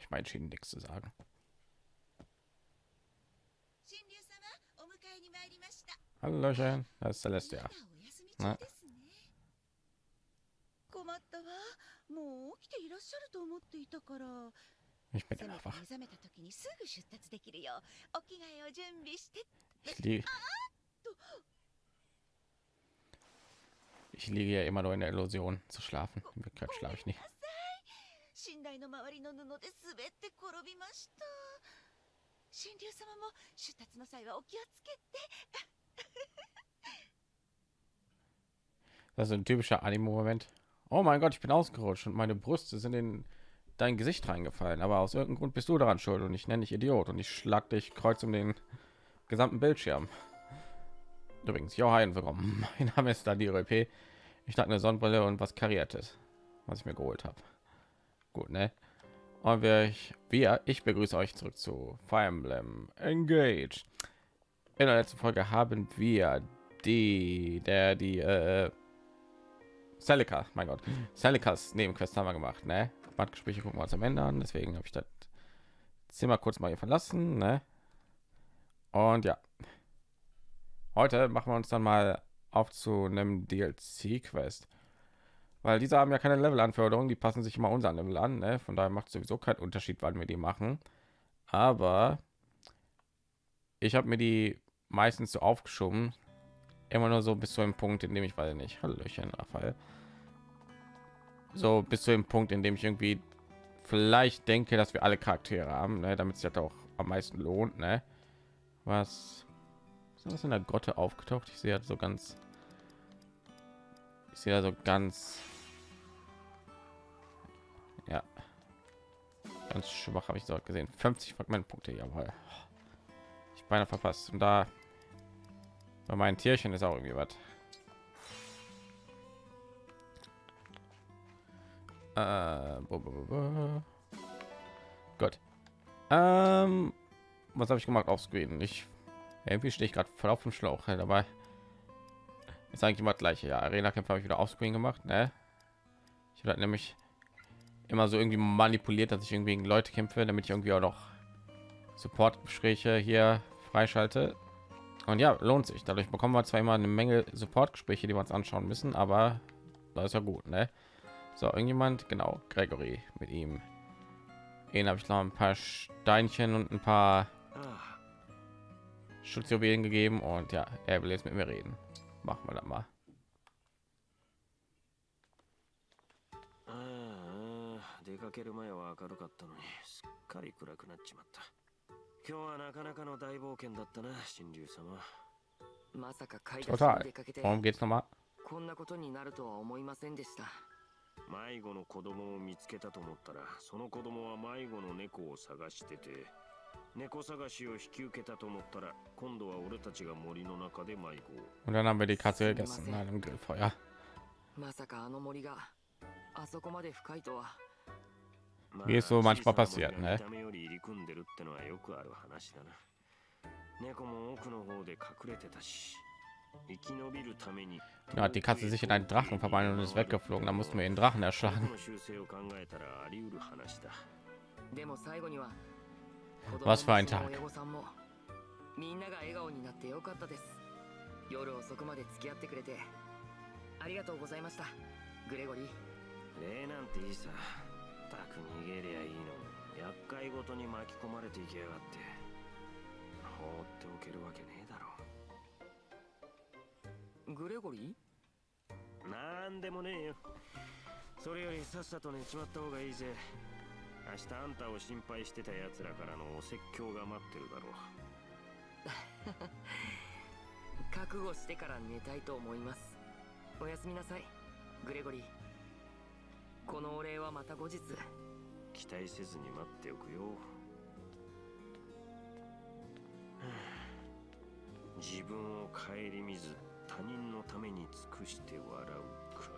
Ich habe mich mal entschieden, nichts zu sagen. 神竜様お迎えに参りました Hallöchen, das ist Celestia. まだお休み中ですね困ったわもう起きていらっしゃると思っていたから Ich bin せめ immer て wach. 目覚めた時にすぐ出立できるようお着替えを準備して Ich liege, ich liege ja immer nur in der Illusion zu schlafen. In Wirklichkeit schlafe ich nicht. 寝台の周りの布で滑って転びました神竜様も出立の際はお気をつけて Das ist ein typischer Anime-Moment. Oh mein Gott, ich bin ausgerutscht und meine Brüste sind in dein Gesicht reingefallen. Aber aus irgendeinem Grund bist du daran schuld und ich nenne dich Idiot und ich schlag dich kreuz um den gesamten Bildschirm. Übrigens, jo, hi und willkommen. Mein Name ist Daniel EP. Ich trage eine Sonnenbrille und was kariertes, was ich mir geholt habe. Gut, ne? Und wir, ich, wir, ich begrüße euch zurück zu Fire Emblem Engage. In der letzten Folge haben wir die, der, die, äh, Celica, mein Gott, Celicas Nebenquest haben wir gemacht, ne? Bandgespräche gucken wir uns am Ende an, deswegen habe ich das Zimmer kurz mal hier verlassen, ne? Und ja, heute machen wir uns dann mal auf zu einem DLC-Quest, weil diese haben ja keine Level-Anforderungen, die passen sich immer unseren Level an, ne? Von daher macht sowieso keinen Unterschied, wann wir die machen. Aber ich habe mir die meistens so aufgeschoben, immer nur so bis zu einem Punkt, in dem ich weiß nicht, Hallöchen, Raphael, so bis zu dem Punkt, in dem ich irgendwie vielleicht denke, dass wir alle Charaktere haben, ne, damit sich das auch am meisten lohnt, ne? Was ist das in der Grotte aufgetaucht? Ich sehe halt so ganz, ich sehe da so ganz, ja, ganz schwach habe ich dort gesehen. 50 Fragmentpunkte, jawohl. Ich beinahe verpasst. Und da bei meinen Tierchen ist auch irgendwie was. Äh. Gut. Ähm, was habe ich gemacht auf Screen? Ich irgendwie stehe ich gerade voll auf dem Schlauch ja, dabei. Ist eigentlich immer das gleiche. Ja, Arena Kämpfe habe ich wieder auf Screen gemacht. Ne? Ich habe nämlich immer so irgendwie manipuliert, dass ich irgendwie gegen Leute kämpfe, damit ich irgendwie auch noch Support-Gespräche hier freischalte. Und ja, lohnt sich. Dadurch bekommen wir zwar immer eine Menge Support-Gespräche, die wir uns anschauen müssen, aber das ist ja gut, ne? So, irgendjemand, genau, Gregory mit ihm. Den habe ich noch ein paar Steinchen und ein paar Schutzjuwelen gegeben und ja, er will jetzt mit mir reden. Machen wir das mal. 出かける前は明るかったのにすっかり暗くなっちまった今日はなかなかの大冒険だったな神竜様まさか買い出し Total. に出かけて geht's mal? こんなことになるとは思いませんでした迷子の子供を見つけたと思ったらその子供は迷子の猫を探してて猫探しを引き受けたと思ったら今度は俺たちが森の中で迷子を Und dann haben wir die Katze gegessen an einem Grillfeuer. まさかあの森があそこまで深いとはま Wie es so manchmal 小さな passiert, 森が ne? 見た目より入り組んでるってのはよくある話だな猫も奥の方で隠れてたし生き延びるために Da hat die Katze sich in einen Drachen verwandelt und ist weggeflogen. Da mussten wir den Drachen 僕 erschlagen. の習性を考えたらあり得る話だでも最後には子供 Was für ein もその Tag. ったく逃げりゃいいのに厄介ごとに巻き込まれていきやがって。放っておけるわけねえだろ。グレゴリなんでもねえよ。それよりさっさと寝ちまった方がいいぜ。明日あんたを心配してた奴らからのお説教が待ってるだろう。ー 覚悟してから寝たいと思います。おやすみなさいグレゴリーこのお礼はまた後日期待せずに待っておくよはあ自分を顧みず他人のために尽くして笑うか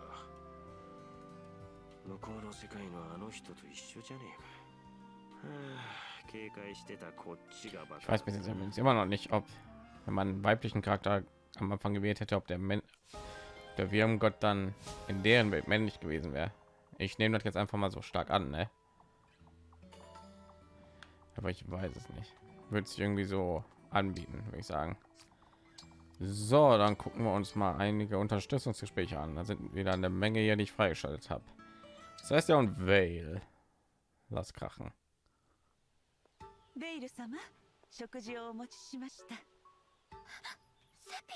向こうの世界のあの人と一緒じゃねえかはあ警戒してたこっちがバ Ich カ weiß bis jetzt übrigens immer noch nicht, ob wenn man einen weiblichen Charakter am Anfang gewählt hätte, ob der, Men der Wirmgott dann in deren Welt männlich gewesen wäre. Ich nehme das jetzt einfach mal so stark an, ne? Aber ich weiß es nicht. Wird sich irgendwie so anbieten, würde ich sagen. So, dann gucken wir uns mal einige Unterstützungsgespräche an. Da sind wieder eine Menge hier, die ich freigeschaltet habe. Das heißt ja und Vale. Lass krachen. ベイル様食事をお持ちしましたセピ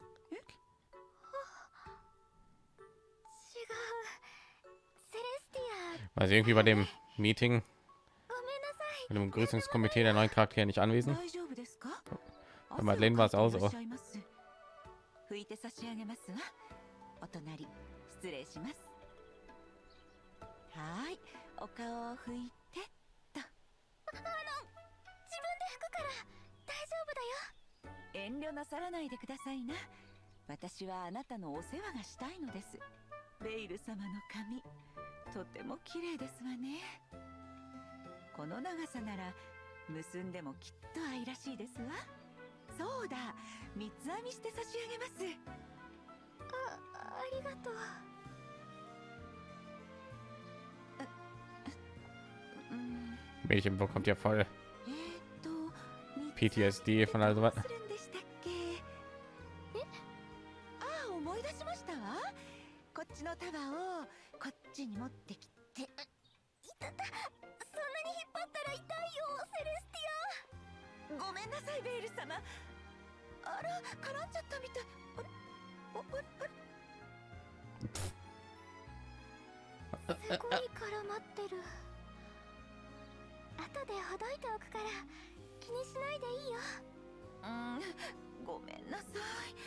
オえ違うセレスティ Weil sie irgendwie bei dem Meeting mit dem Grüßungskomitee der neuen Charaktere nicht anwesend. Bei Madeleine war es auch so. はい、お顔を拭いてと。マロン、自分で拭くから大丈夫だよ。遠慮なさらないでくださいな。私はあなたのお世話がしたいのです。ベイル様の髪、とても綺麗ですわね。この長さなら結んでもきっと愛らしいですわ。そうだ三つ編みして差し上げます。あありがとう。うん。Mädchen bekommt ja voll PTSD von also was. ちに持ってきて。いたたそんなに引っ張ったら痛いよセレステごめんなさいベイル様。あら絡んじゃったみたい。あれおあれ？あれィアすごい絡まってる。後でほどいておくから気にしないでいいよ。うんごめんなさい。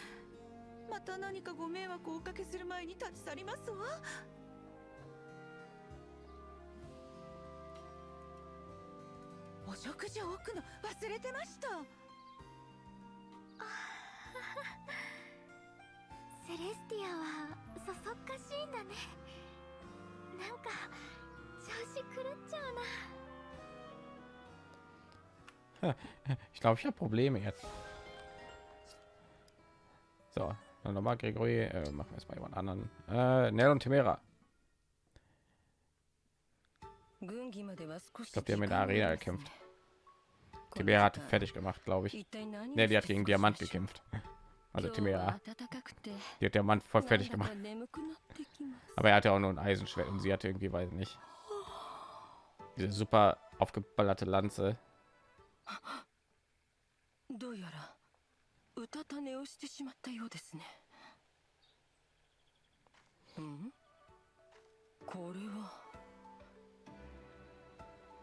また何かご迷惑をおかけする前に立ち去りますわ食事を置くの忘れてましたセレスティアはそそっかしいんだねなんか調子狂っちゃうな Ich glaube, ich habe Probleme jetzt. So, dann nochmal Gregory. Äh, machen wir es mal jemand anderen. Äh, Nell und Timera. 軍議までは少し Ich glaube, die haben in 時 der 間が Arena ありますね gekämpft. Tibera hat fertig gemacht, glaube ich. Ne, die hat gegen Diamant gekämpft. Also Tibera. Die hat Diamant voll fertig gemacht. Aber er hatte auch nur ein Eisenschwert und sie hatte irgendwie, weiß nicht, diese super aufgeballerte Lanze. Hm?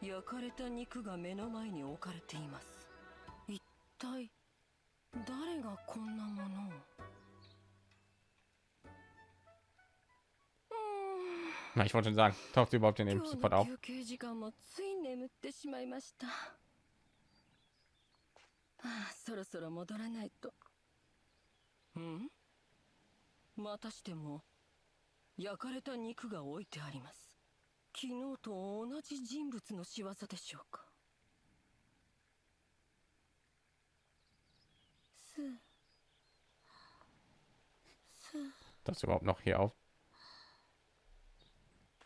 焼かれた肉が目の前に置かれています。一体誰がこんなものを？Na, ich wollte schon sagen, taucht sie überhaupt in dem Support の auf? 休憩時間もつい眠ってしまいました。ああそろそろ戻らないと。ん？またしても焼かれた肉が置いてあります昨日と同じ人物の仕業でしょうかすす Das überhaupt noch hier auf?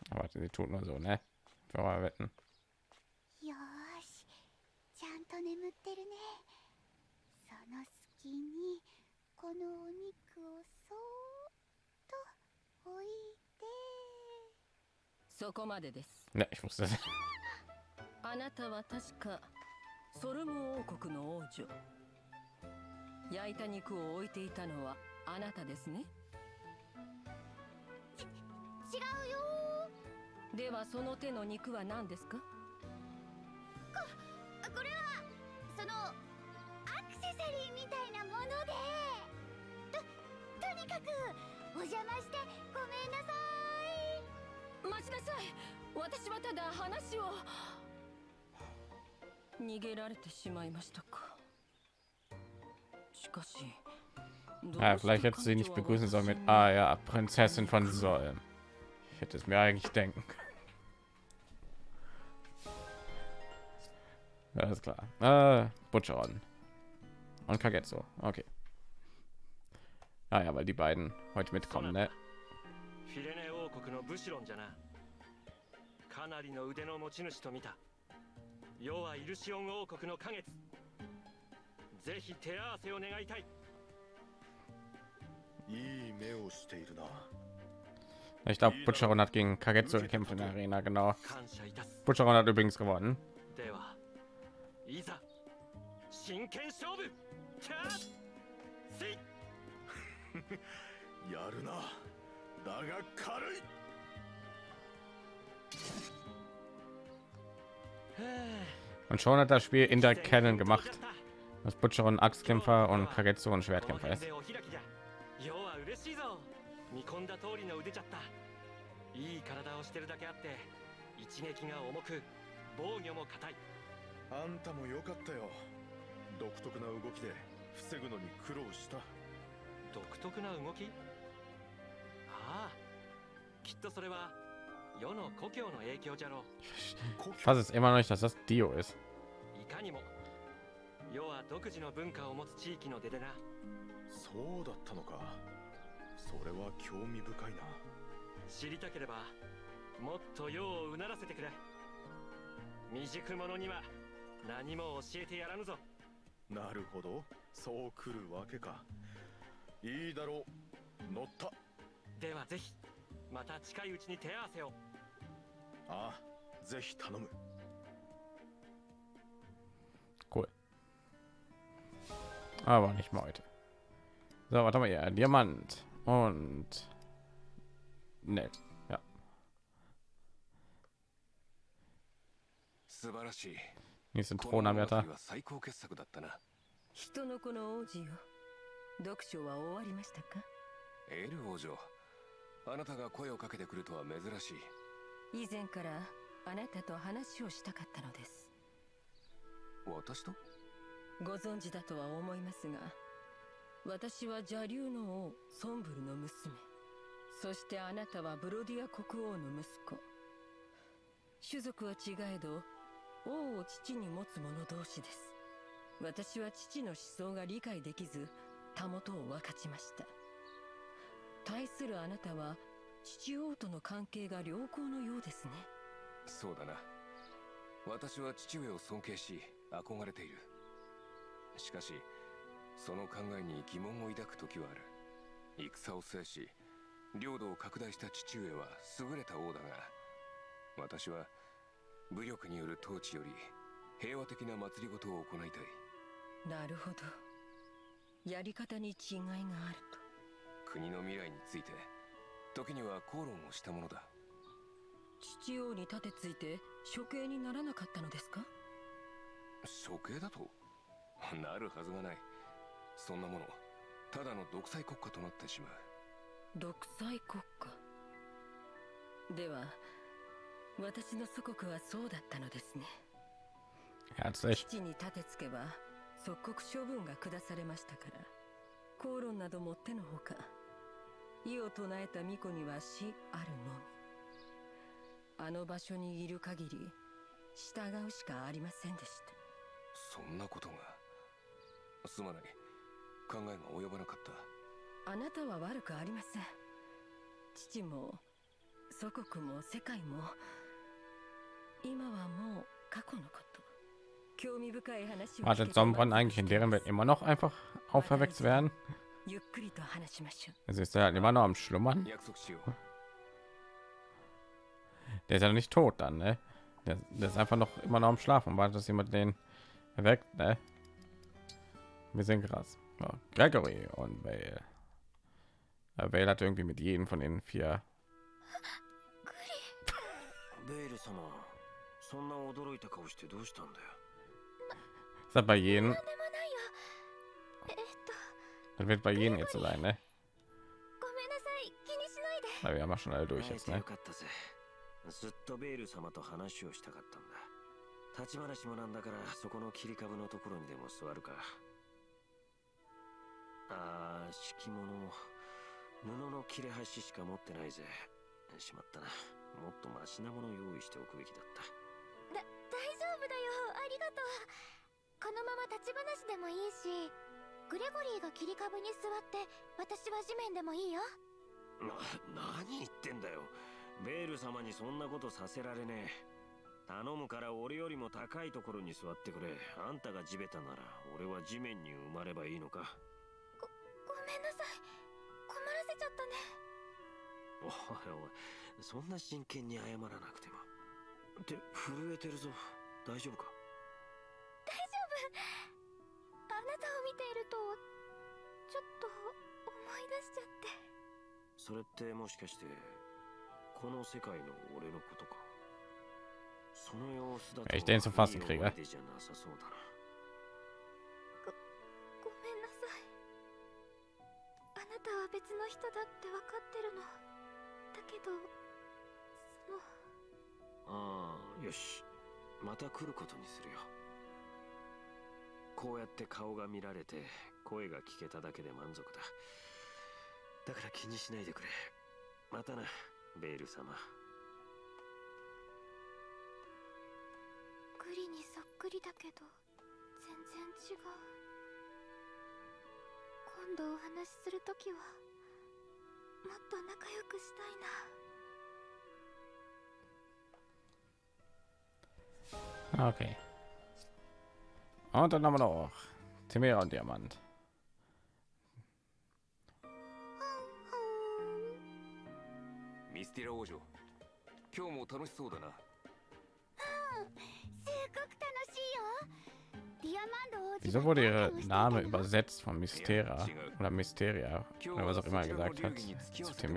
Aber sie tut nur so, ne? Wir mal wetten. よーしちゃんと眠ってるねその隙にこのお肉をそーっと置いてそこまでです。Ne, ich wusste es. あなたは確かソルム王国の王女。焼いた肉を置いていたのはあなたですね？違うよ。ではその手の肉は何ですか？ーこれはそのアクセサリーみたいなもので。ととにかくお邪魔してごめんなさい待ちなさい私はただ話を逃げられてしまいましたかしかし Ja, vielleicht hätte sie nicht begrüßen sollen mit Ah ja, Prinzessin von Solm. Ich hätte es mir eigentlich denken. können. Ja, ist klar. Äh, Butcherorden. Und Kagetsu. Okay. Ah ja, weil die beiden heute mitkommen, ne? 国のブシロンじゃなかなりの腕の持ち主と見た世はイルシオン王国の花月ぜひ手合わせを願いたいいい目をしているな Ich glaube, Butcheron hat gegen Kagetsu gekämpft in der Arena, genau. Butcheron hat übrigens gewonnen. だが軽い Und schon hat das Spiel Inter Canon gemacht, dass Butcheron Axtkämpfer und Kagetsu ein Schwertkämpfer ist. 要は嬉しいぞ見込んだ通りの腕じゃったいい体をしてるだけあって一撃が重く防御も硬いあんたもよかったよ独特な動きで防ぐのに苦労した独特な動き Ich fasse es immer noch nicht, dass das Dio ist. う。いかにも世は独自の文化を持つ地域の出でな。そうだったのか。それは興味深いな。知りたければもっと世をうならせてくれ。未熟者には何も教えてやらぬぞ。なるほど。そう来るわけか。いいだろう。乗ったではぜひまた近いうちに手合わせをああぜひ頼む Cool. Aber nicht mal heute. So, warte mal hier. Diamant. Und. Ne. Ja. 素晴らしい Nächsten Thronanwärter. は最高傑作だったな人の子の王子よ読書は終わりましたかエル王女あなたが声をかけてくるとは珍しい。以前からあなたと話をしたかったのです。私と？ご存知だとは思いますが私は邪竜の王ソンブルの娘。そしてあなたはブロディア国王の息子。種族は違えど王を父に持つ者同士です。私は父の思想が理解できずたもとを分かちました対するあなたは父王との関係が良好のようですね。そうだな。私は父上を尊敬し憧れている。しかしその考えに疑問を抱く時はある。戦を制し領土を拡大した父上は優れた王だが私は武力による統治より平和的な祭りごとを行いたい。なるほど。やり方に違いがあると国の未来について時には口論をしたものだ。父王に立てついて処刑にならなかったのですか？処刑だと？なるはずがない。そんなものただの独裁国家となってしまう。独裁国家？では私の祖国はそうだったのですね.父に立てつけば即刻処分が下されましたから口論などもってのほか意を唱えた巫女には死あるのみ。あの場所にいる限り従うしかありませんでした。そんなことがすまない。考えが及ばなかった。あなたは悪くありません。父も祖国も世界も。今はもう過去のこと。興味深い話を Wartet Sombron eigentlich in deren Welt immer noch einfach auferweckt werden? ゆっくりと話しましょう Also ist er halt immer noch am Schlummern? 約束しよう Der ist ja noch nicht tot dann, ne? Der, der ist einfach noch immer noch am Schlafen und wartet, dass jemand den erweckt, ne? Wir sind krass. Ja, Gregory und Vale. Ja, Vale hat irgendwie mit jedem von den vier ベイル様そんな驚いた顔してどうしたんだよ ist das bei jedem でもないよえっと Das wird bei jedem jetzt so sein ne ごめんなさい気にしないで weil wir haben ja schon alle durch jetzt ne? かったぜずっとベイル様と話をしたかったんだ。立ち話もなんだからそこの切り株のところにでも座るか。あー敷物布の切れ端しか持ってないぜ。しまったな。もっとマシなものを用意しておくべきだった。だ大丈夫だよ。ありがとう。このまま立ち話でもいいしグレゴリーが切り株に座って私は地面でもいいよ。な何言ってんだよ。ベール様にそんなことさせられねえ。頼むから俺よりも高いところに座ってくれ。あんたが地べたなら俺は地面に埋まればいいのか。ごめんなさい。困らせちゃったね。おいおいそんな真剣に謝らなくても。って震えてるぞ。大丈夫か？ちょっと思い出しちゃって。それってもしかしてこの世界の俺のことか？その様子だと Ich ゃなさそうだな。ごめんなさい。あなたは別の人だって分かってるの。だけどその。ああよし。また来ることにするよこうやって顔が見られて声が聞けただけで満足だ。だから気にしないでくれ。またなベール様。グリにそっくりだけど全然違う。今度お話しするときはもっと仲良くしたいな。Okay. Und dann haben wir noch Timera und Diamant. ミスティラ王女今日も楽しそうだなすっごく楽しいよディアマンド王子 Wieso が wurde 何 ihr をしてい Name たの übersetzt von Mystera oder Mysteria 今 oder 日 was は auch immer そ er ちらの gesagt 流 hat 儀に付き合わ zu せ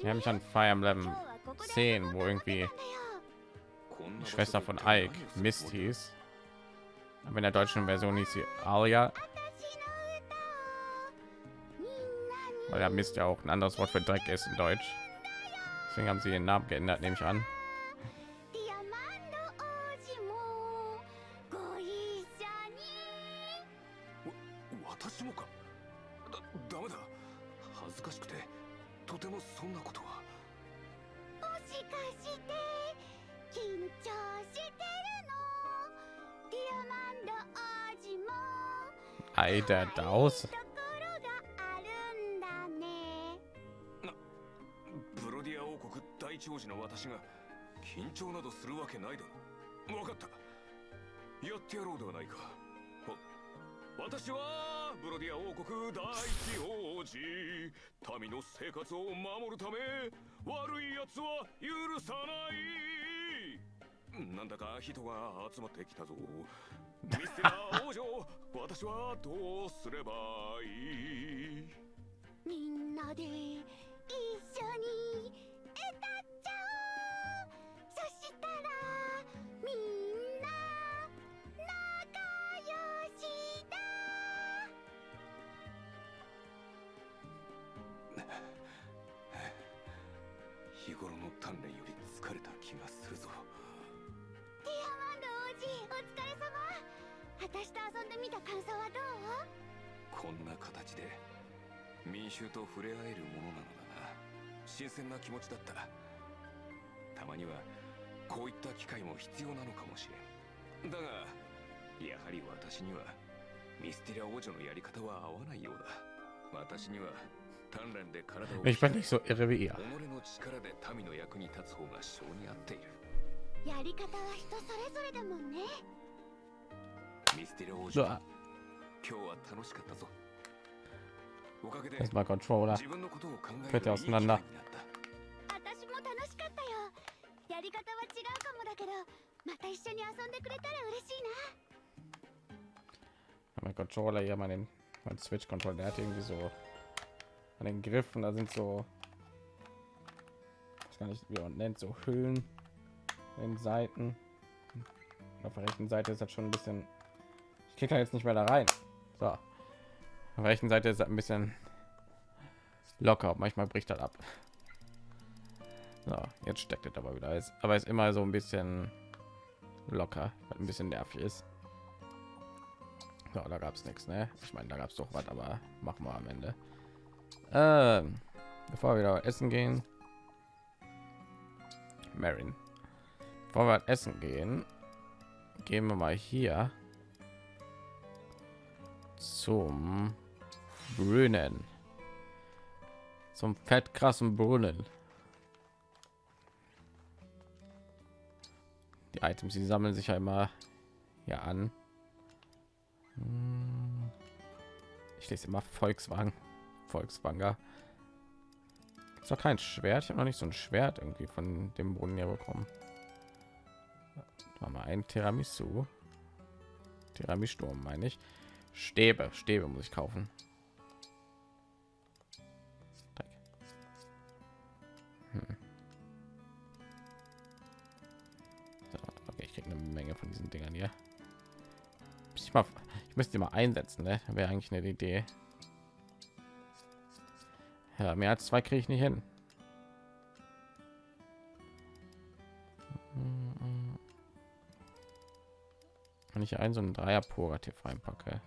Wir haben mich an Fire Emblem 10, wo irgendwie die Schwester von Ike Mist hieß. Aber in der deutschen Version hieß sie Alia. Weil ja Mist ja auch ein anderes Wort für Dreck ist in Deutsch. Deswegen haben sie ihren Namen geändert, nehme ich an. Der Daus. ところがあるんだねブロディア王国第一王子の私が緊張などするわけないだろ分かった。やってやろうではないか。私はブロディア王国第一王子。民の生活を守るため悪い奴は許さない。なんだか人が集まってきたぞ。ミステラ王女私はどうすればいい？みんなで一緒に歌っちゃおう。そしたらみんな仲良しだ。日頃の鍛錬より疲れた気がするマンド王子お疲れ様私と遊んでみた感想はどうこんな形で民衆と触れ合えるものなのだな。新鮮な気持ちだった。たまにはこういった機会も必要なのかもしれん。だがやはり私にはミスティラ王女のやり方は合わないようだ私には鍛錬で体を Ich bin nicht so irre wie ihr. 己の力で民の役に立つ方が性に合っているやり方は人それぞれだもんねミスティラ王女今日は楽しかったぞおかげで erstmal Controller. 自分のことを考え Fällt る ja いい機会に auseinander. なった私も楽しかったよやり方は違うかもだけどまた一緒に遊んでくれたら嬉しいな Mein Controller hier, mein, mein Switch-Controller, der hat irgendwie so an den Griffen, da sind so, ich weiß gar nicht, wie man nennt, so Hüllen den Seiten. Auf der rechten Seite ist das schon ein bisschen, ich kriege jetzt nicht mehr da rein. So, auf der rechten Seite ist das ein bisschen locker, manchmal bricht das ab. So, jetzt steckt es aber wieder, ist, aber ist immer so ein bisschen locker, ein bisschen nervig ist. Ja, da gab es nichts, ne? Ich meine, da gab es doch was, aber machen wir am Ende. Ähm, bevor wir wieder essen gehen, Marin. Bevor wir essen gehen, gehen wir mal hier zum Brunnen. Zum fettkrassen Brunnen. Die Items, die sammeln sich ja immer hier an. Ich lese immer Volkswagen, Volkswagen. Ist doch kein Schwert. Ich habe noch nicht so ein Schwert irgendwie von dem Brunnen hier bekommen. War mal ein Tiramisu. Tiramisu, meine ich. Stäbe, Stäbe muss ich kaufen. Hm. Ich kriege eine Menge von diesen Dingern hier. Ich, müsste mal einsetzen, ne? Wäre eigentlich eine Idee. Ja, mehr als zwei kriege ich nicht hin. Ich ein so ein Dreier Purativ reinpacke.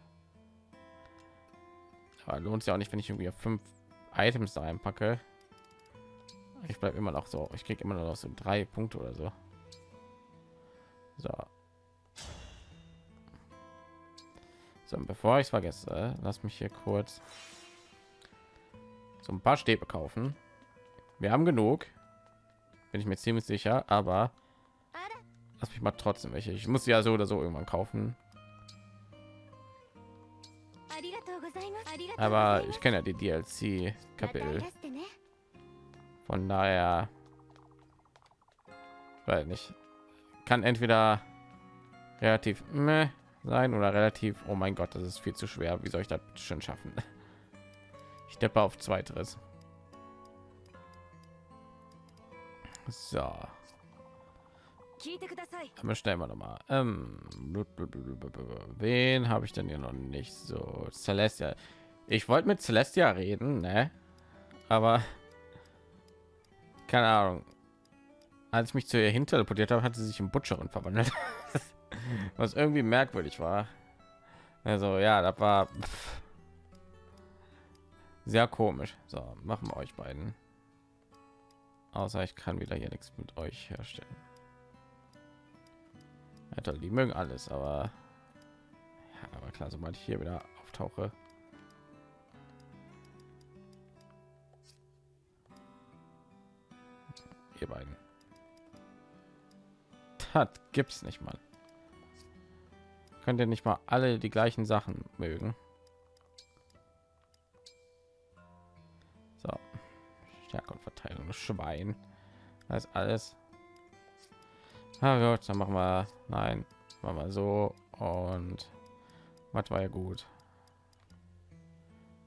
Aber lohnt sich auch nicht, wenn ich irgendwie fünf Items da reinpacke. Ich bleibe immer noch so. Ich kriege immer noch so drei Punkte oder so. So. So, bevor ich es vergesse, lass mich hier kurz so ein paar Stäbe kaufen. Wir haben genug, bin ich mir ziemlich sicher, aber lass mich mal trotzdem welche. Ich muss ja so oder so irgendwann kaufen. Aber ich kenne ja die DLC Kapitel. Von daher, weil nicht kann entweder relativ meh sein oder relativ. Oh mein Gott, das ist viel zu schwer. Wie soll ich das schon schaffen? Ich deppe auf zweiteres. So. Aber noch mal. Ähm, wen habe ich denn hier noch nicht so? Celestia. Ich wollte mit Celestia reden, ne? Aber keine Ahnung. Als ich mich zu ihr hin teleportiert habe, hat sie sich in Butcherin verwandelt. Was irgendwie merkwürdig war. Also ja, das war pff, sehr komisch. So, machen wir euch beiden. Außer ich kann wieder hier nichts mit euch herstellen. Toll, die mögen alles, aber ja, aber klar, sobald ich hier wieder auftauche. Ihr beiden. Das gibt's nicht mal. Könnt ihr nicht mal alle die gleichen Sachen mögen? So, Stärke und Verteilung, Schwein. Das alles ja, Gott, dann machen wir nein, machen wir so und was war ja gut.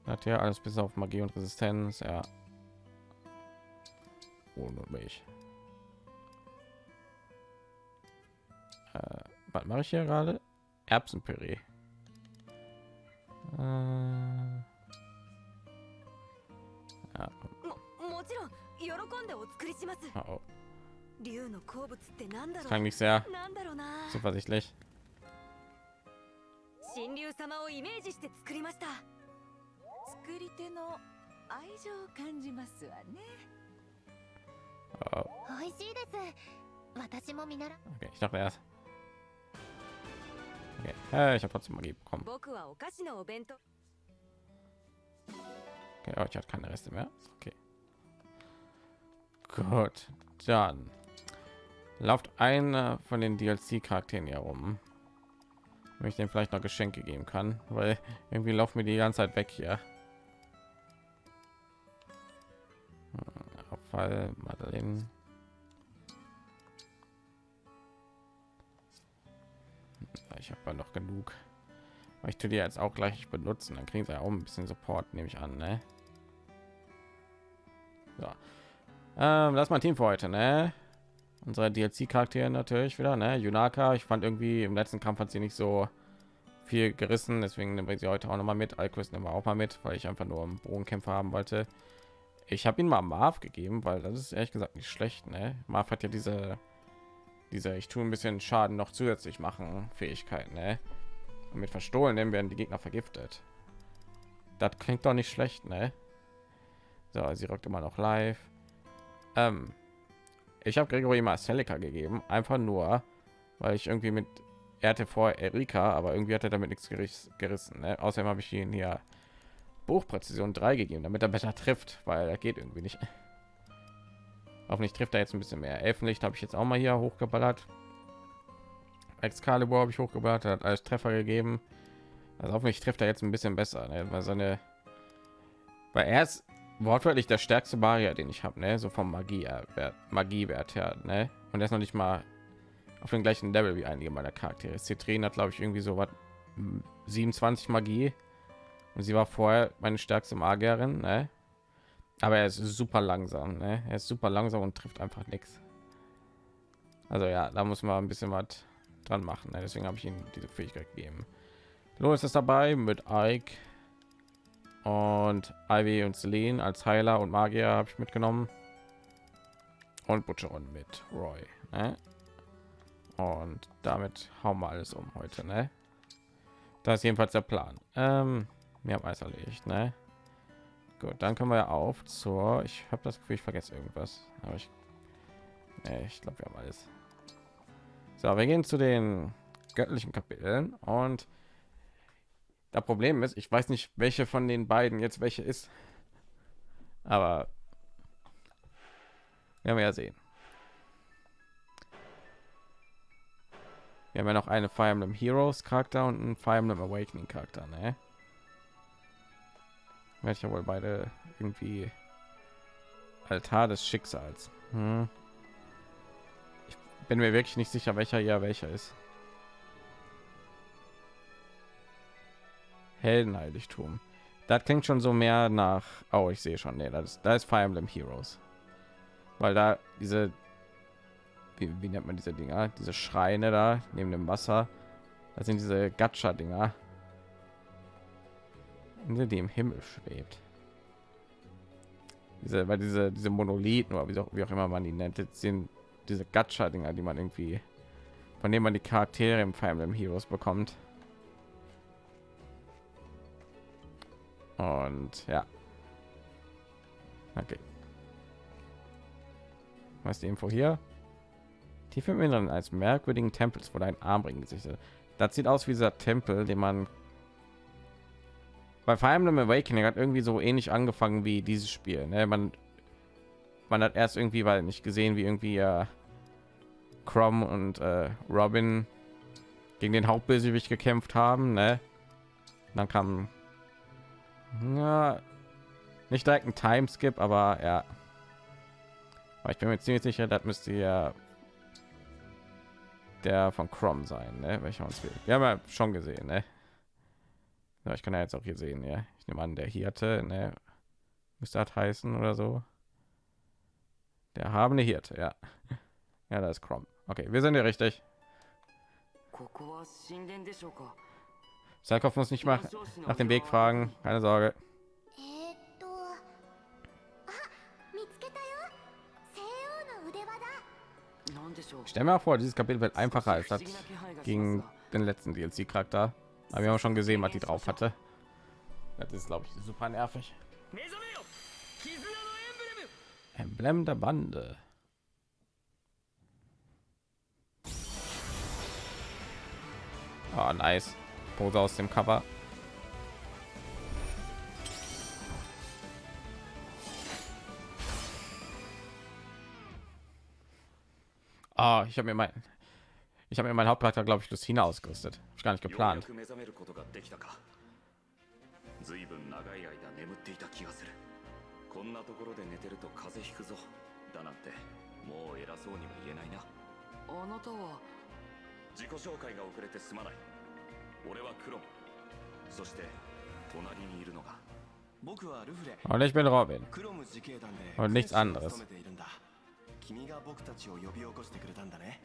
Hat ja alles bis auf Magie und Resistenz, ja. Ohne mich. Äh, was mache ich hier gerade? Erbsenpüree. Äh, ja. Oh. Das ろ klang nicht sehr うなんだろうな zuversichtlich. 神竜様をイメージして作りました作り手の愛情を感じますわね Oh, oh. 美味しいです私も見習 Okay, ich dachte erst. Okay. Hey, ich habe trotzdem Magie bekommen. 僕はお菓子のお弁当 Okay, oh, ich hatte keine Reste mehr. Okay. Gut, dann lauft einer von den DLC-Charakteren hier rum. Wenn ich den vielleicht noch Geschenke geben kann, weil irgendwie laufen mir die ganze Zeit weg hier. Hm, Abfall, Madeleine. Ich habe noch genug. Aber ich tue die jetzt auch gleich benutzen, dann kriegen sie auch ein bisschen Support, nehme ich an, ne? So. Ähm, das ist mein Team für heute, ne? Unsere DLC-Charaktere natürlich wieder, ne? Junaka, ich fand irgendwie im letzten Kampf hat sie nicht so viel gerissen, deswegen nehmen wir sie heute auch noch mal mit. Alquist nehmen wir auch mal mit, weil ich einfach nur einen Bogenkämpfer haben wollte. Ich habe ihn mal Marv gegeben, weil das ist ehrlich gesagt nicht schlecht, ne? Marv hat ja diese diese ich tue ein bisschen Schaden noch zusätzlich machen Fähigkeiten, ne? Und mit verstohlen werden die Gegner vergiftet. Das klingt doch nicht schlecht, ne? So, sie rückt immer noch live. Ähm, ich habe Gregory Marcelica gegeben, einfach nur, weil ich irgendwie mit er hatte vorher Erika, aber irgendwie hat er damit nichts geriss- gerissen. Ne? Außerdem habe ich ihn hier Buchpräzision 3 gegeben, damit er besser trifft, weil er geht irgendwie nicht. Hoffentlich trifft er jetzt ein bisschen mehr. Elfenlicht habe ich jetzt auch mal hier hochgeballert. Excalibur habe ich hochgeballert, hat alles Treffer gegeben. Also hoffentlich trifft er jetzt ein bisschen besser, ne? weil seine, weil er ist wortwörtlich der stärkste Barrier, den ich habe, ne? so vom Magiewert, Magiewert her, ne? Und er ist noch nicht mal auf dem gleichen Level wie einige meiner Charaktere. Citrin hat, glaube ich, irgendwie so was 27 Magie und sie war vorher meine stärkste Magierin, ne? Aber er ist super langsam, ne? Er ist super langsam und trifft einfach nichts. Also ja, da muss man ein bisschen was dran machen. Ne? Deswegen habe ich ihm diese Fähigkeit gegeben. Louis ist dabei mit Ike und Ivy und Celine als Heiler und Magier habe ich mitgenommen und Butcheron mit Roy. Ne? Und damit hauen wir alles um heute. Ne? Das ist jedenfalls der Plan. Ähm, wir haben alles erledigt. Ne? Gut, dann können wir auf zur. Ich habe das Gefühl, ich vergesse irgendwas, aber ich, nee, ich glaube, wir haben alles. So, wir gehen zu den göttlichen Kapiteln und das Problem ist, ich weiß nicht, welche von den beiden jetzt welche ist, aber werden wir ja sehen. Wir haben ja noch eine Fire Emblem Heroes Charakter und einen Fire Emblem Awakening Charakter, ne? Werde wohl beide irgendwie Altar des Schicksals. Hm. Ich bin mir wirklich nicht sicher, welcher ja welcher ist. Heldenheiligtum. Das klingt schon so mehr nach. Oh, ich sehe schon. Nee, das ist, da ist Fire Emblem Heroes. Weil da diese. Wie, wie nennt man diese Dinger? Diese Schreine da neben dem Wasser. Das sind diese Gacha-Dinger. Insel, die im Himmel schwebt. Diese, weil diese, diese Monolithen oder wie auch, wie auch immer man die nennt, sind diese Gacha-Dinger, die man irgendwie, von denen man die Charaktere im Fire Emblem Heroes bekommt. Und ja. Okay. Was die Info hier? Tief im Inneren als merkwürdigen Tempels vor deinen Armringen gesichtet. Das sieht aus wie dieser Tempel, den man bei Fire Emblem Awakening hat irgendwie so ähnlich angefangen wie dieses Spiel. Ne? Man, man hat erst irgendwie weil nicht gesehen, wie irgendwie äh, Crom und äh, Robin gegen den Hauptbösewicht gekämpft haben. Ne? Dann kam ja, nicht direkt ein Timeskip, aber ja. Aber ich bin mir ziemlich sicher, das müsste ja der von Crom sein, ne? welcher uns will. Wir haben ja schon gesehen, ne? Ja, ich kann ja jetzt auch hier sehen, ja. Ich nehme an, der Hirte, ne? Müsste das heißen oder so. Der habende Hirte, ja. Ja, das ist Crom. Okay, wir sind ja richtig. Salkov muss nicht machen, nach dem Weg fragen. Keine Sorge. Stell mir vor, dieses Kapitel wird einfacher als das gegen den letzten DLC-Charakter. Aber wir haben schon gesehen, was die drauf hatte. Das ist, glaube ich, super nervig. Emblem der Bande. Oh, nice. Pose aus dem Cover. Ah, ich habe mir mein ich habe mir mein Hauptcharakter glaube ich Lucina ausgerüstet. Hab ich gar nicht ようや geplant. く目覚めることができたかずいぶん長い間眠っていた気がするこんなところで寝てると風邪ひくぞだなんてもう偉そうには言えないなあなたは自己紹介が遅れてすまない Und ich bin Robin. クロム自警団で Und nichts 戦士を anderes. 務めているんだ君が僕たちを呼び起こしてくれたんだね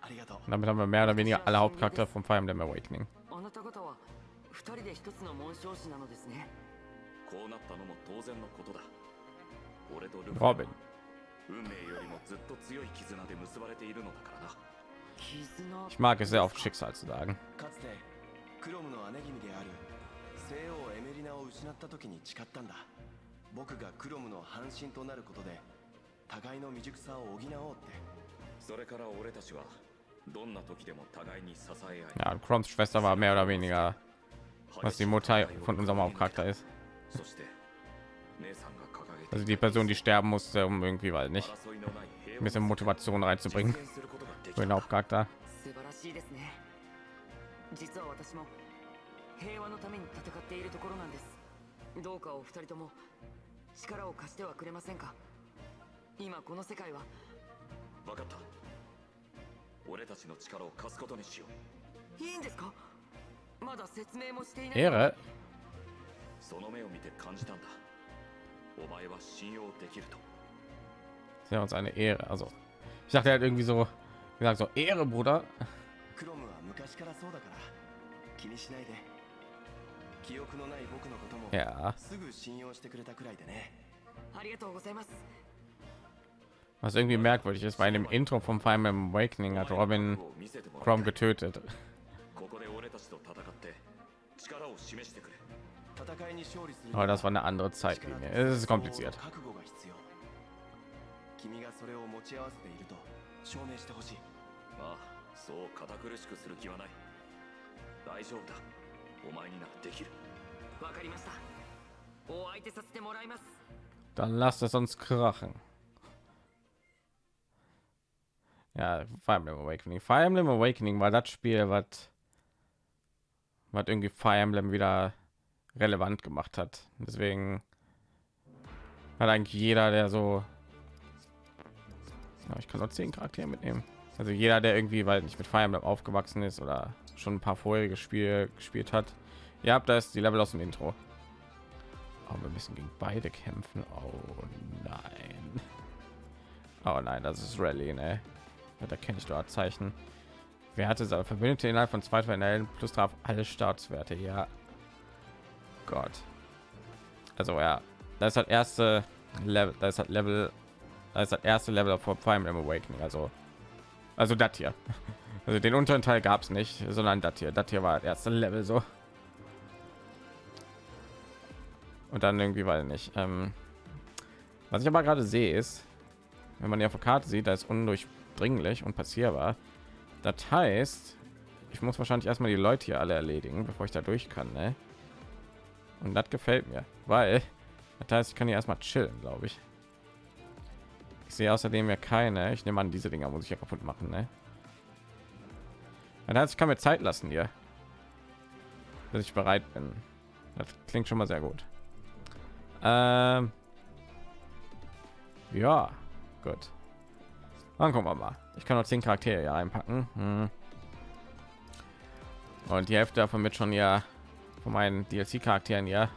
ありがとう Und damit haben wir mehr oder weniger alle Hauptcharaktere vom Fire Emblem Awakening. あなた方は二人で一つの紋章師なのですねこうなったのも当然のことだ俺とルフレ Robin. 運命よりもずっと強い絆で結ばれているのだからな 絆 Ich mag es sehr oft Schicksal zu sagen. かつてクロムの姉君である西王エメリナを失った時に誓ったんだ僕がクロムの半身となることで互いの未熟さを補おうってそれから俺たちは どんな時でも互いに支え合い Ja, und Chroms Schwester war mehr oder weniger, was die Mutter von unserem Hauptcharakter ist. そして姉さんが掲げて Also die Person, die sterben musste, um irgendwie, weil nicht, 争いのない平 ein bisschen Motivation reinzubringen 実現することができ für den Hauptcharakter. 素晴らしいですね実は私も平和のために戦っているところなんですどうかお二人とも力を貸してはくれませんか今この世界は分かった俺たちの力を貸すことにしよういいんですかまだ説明もしていない Ehre. その目を見て感じたんだお前は信用できると Ist ja uns eine Ehre. Also, ich dachte halt irgendwie so, gesagt so Ehre, Bruder. クロムは昔からそうだから気にしないで記憶のない僕のことも Ja. すぐ信用してくれたくらいでねありがとうございます Was irgendwie merkwürdig ist, bei dem Intro vom Fire Emblem Awakening hat Robin を見せてもらい Chrome たい getötet. ここで俺たちと戦って力を示してくれ戦いに勝利する Aber das war eine andere Zeitlinie. Es ist kompliziert. 覚悟が必要君がそれを持ち合わせていると 証明してほしいああそう堅苦しくする気はない大丈夫だお前にならできるわかりましたお相手させてもらいます Dann lasst es uns krachen. Ja, Fire Emblem Awakening. Fire Emblem Awakening war das Spiel, was was irgendwie Fire Emblem wieder relevant gemacht hat. Deswegen hat eigentlich jeder, der so ja, ich kann nur zehn Charaktere mitnehmen. Also jeder, der irgendwie, weil nicht mit Fire Emblem aufgewachsen ist oder schon ein paar vorherige Spiele gespielt hat. Ihr habt das die Level aus dem Intro. Aber wir müssen gegen beide kämpfen. Oh nein. Oh nein, das ist Rallye, ne? Da kenne ich dort Zeichen. Werte soll verbündete innerhalb von zwei Finalen plus drauf alle Startswerte. Ja. Gott. Also ja, das das erste Level, das ist das Level, ist das erste Level vor Fire Emblem Awakening. Also, also das hier. Also den unteren Teil gab es nicht, sondern das hier. Das hier war das erste Level so. Und dann irgendwie weil nicht. Ähm, was ich aber gerade sehe ist, wenn man die auf der Karte sieht, da ist undurchdringlich und passierbar. Das heißt, ich muss wahrscheinlich erstmal die Leute hier alle erledigen, bevor ich da durch kann. Ne? Und das gefällt mir, weil das heißt, ich kann hier erstmal chillen, glaube ich. Ich sehe außerdem ja keine. Ich nehme an, diese Dinger muss ich ja kaputt machen. Ne? Das heißt, ich kann mir Zeit lassen hier, bis ich bereit bin. Das klingt schon mal sehr gut. Ähm, ja, gut. Dann gucken wir mal. Ich kann noch zehn Charaktere hier einpacken. Hm. Und die Hälfte davon wird schon ja von meinen DLC-Charakteren ja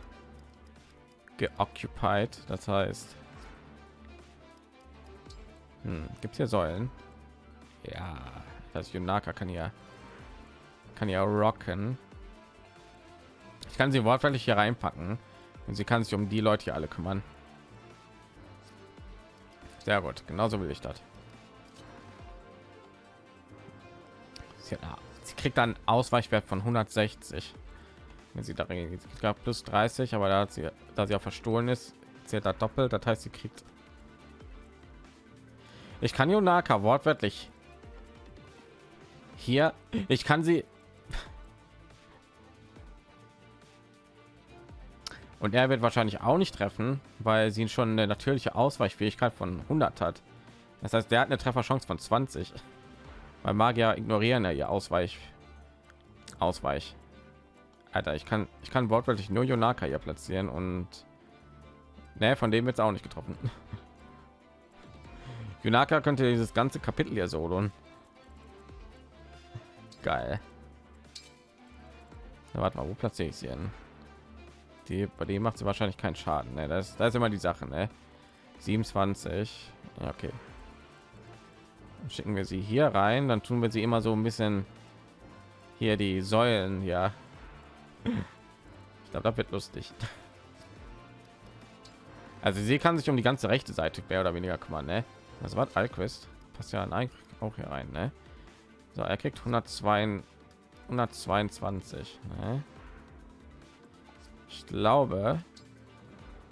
geoccupied. Das heißt, hm, gibt es hier Säulen? Ja, das Yunaka kann ja kann ja rocken. Ich kann sie wortwörtlich hier reinpacken und sie kann sich um die Leute hier alle kümmern. Sehr gut, genauso will ich das. Sie, kriegt dann Ausweichwert von 160. Wenn sie darin geht. Sie gab plus 30, aber da hat sie, da sie auch verstohlen ist, zählt das doppelt. Das heißt, sie kriegt. Ich kann Yonaka wortwörtlich hier. Ich kann sie Und er wird wahrscheinlich auch nicht treffen, weil sie schon eine natürliche Ausweichfähigkeit von 100 hat. Das heißt, der hat eine Trefferchance von 20. Weil Magier ignorieren ja ihr Ausweich. Ausweich. Alter, ich kann ich kann wortwörtlich nur Yonaka hier platzieren und ne, von dem wird es auch nicht getroffen. Yonaka könnte dieses ganze Kapitel hier solo. Geil. Na, warte mal, wo platziere ich sie denn? Die, bei dem macht sie wahrscheinlich keinen Schaden. Ne? Das, das ist immer die Sache. Ne? 27. Ja, okay. Dann schicken wir sie hier rein. Dann tun wir sie immer so ein bisschen hier die Säulen. Ja. Ich glaube, das wird lustig. Also sie kann sich um die ganze rechte Seite mehr oder weniger kümmern. Ne? Das war Alquist. Passt ja an auch hier rein. Ne? So, er kriegt 102, 122. Ne? Ich glaube,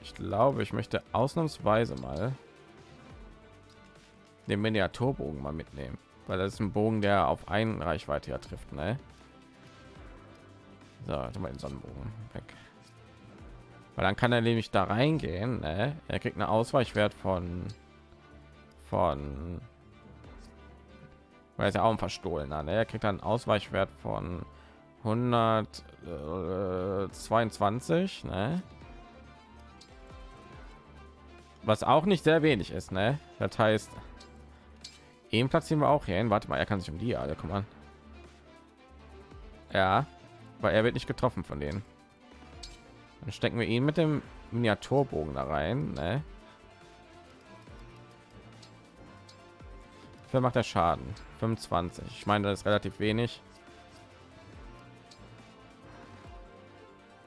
ich glaube, ich möchte ausnahmsweise mal den Miniaturbogen mal mitnehmen, weil das ist ein Bogen, der auf einen Reichweite ja trifft, ne? So, mal den Sonnenbogen weg. Weil dann kann er nämlich da reingehen, ne? Er kriegt eine Ausweichwert von von weil er ist ja auch ein Verstohlener, ne? Er kriegt einen Ausweichwert von 122, ne? Was auch nicht sehr wenig ist, ne? Das heißt, ihn platzieren wir auch hier hin. Warte mal, er kann sich um die alle kümmern. Ja, weil er wird nicht getroffen von denen. Dann stecken wir ihn mit dem Miniaturbogen da rein. Ne? Wer macht der Schaden? 25. Ich meine, das ist relativ wenig.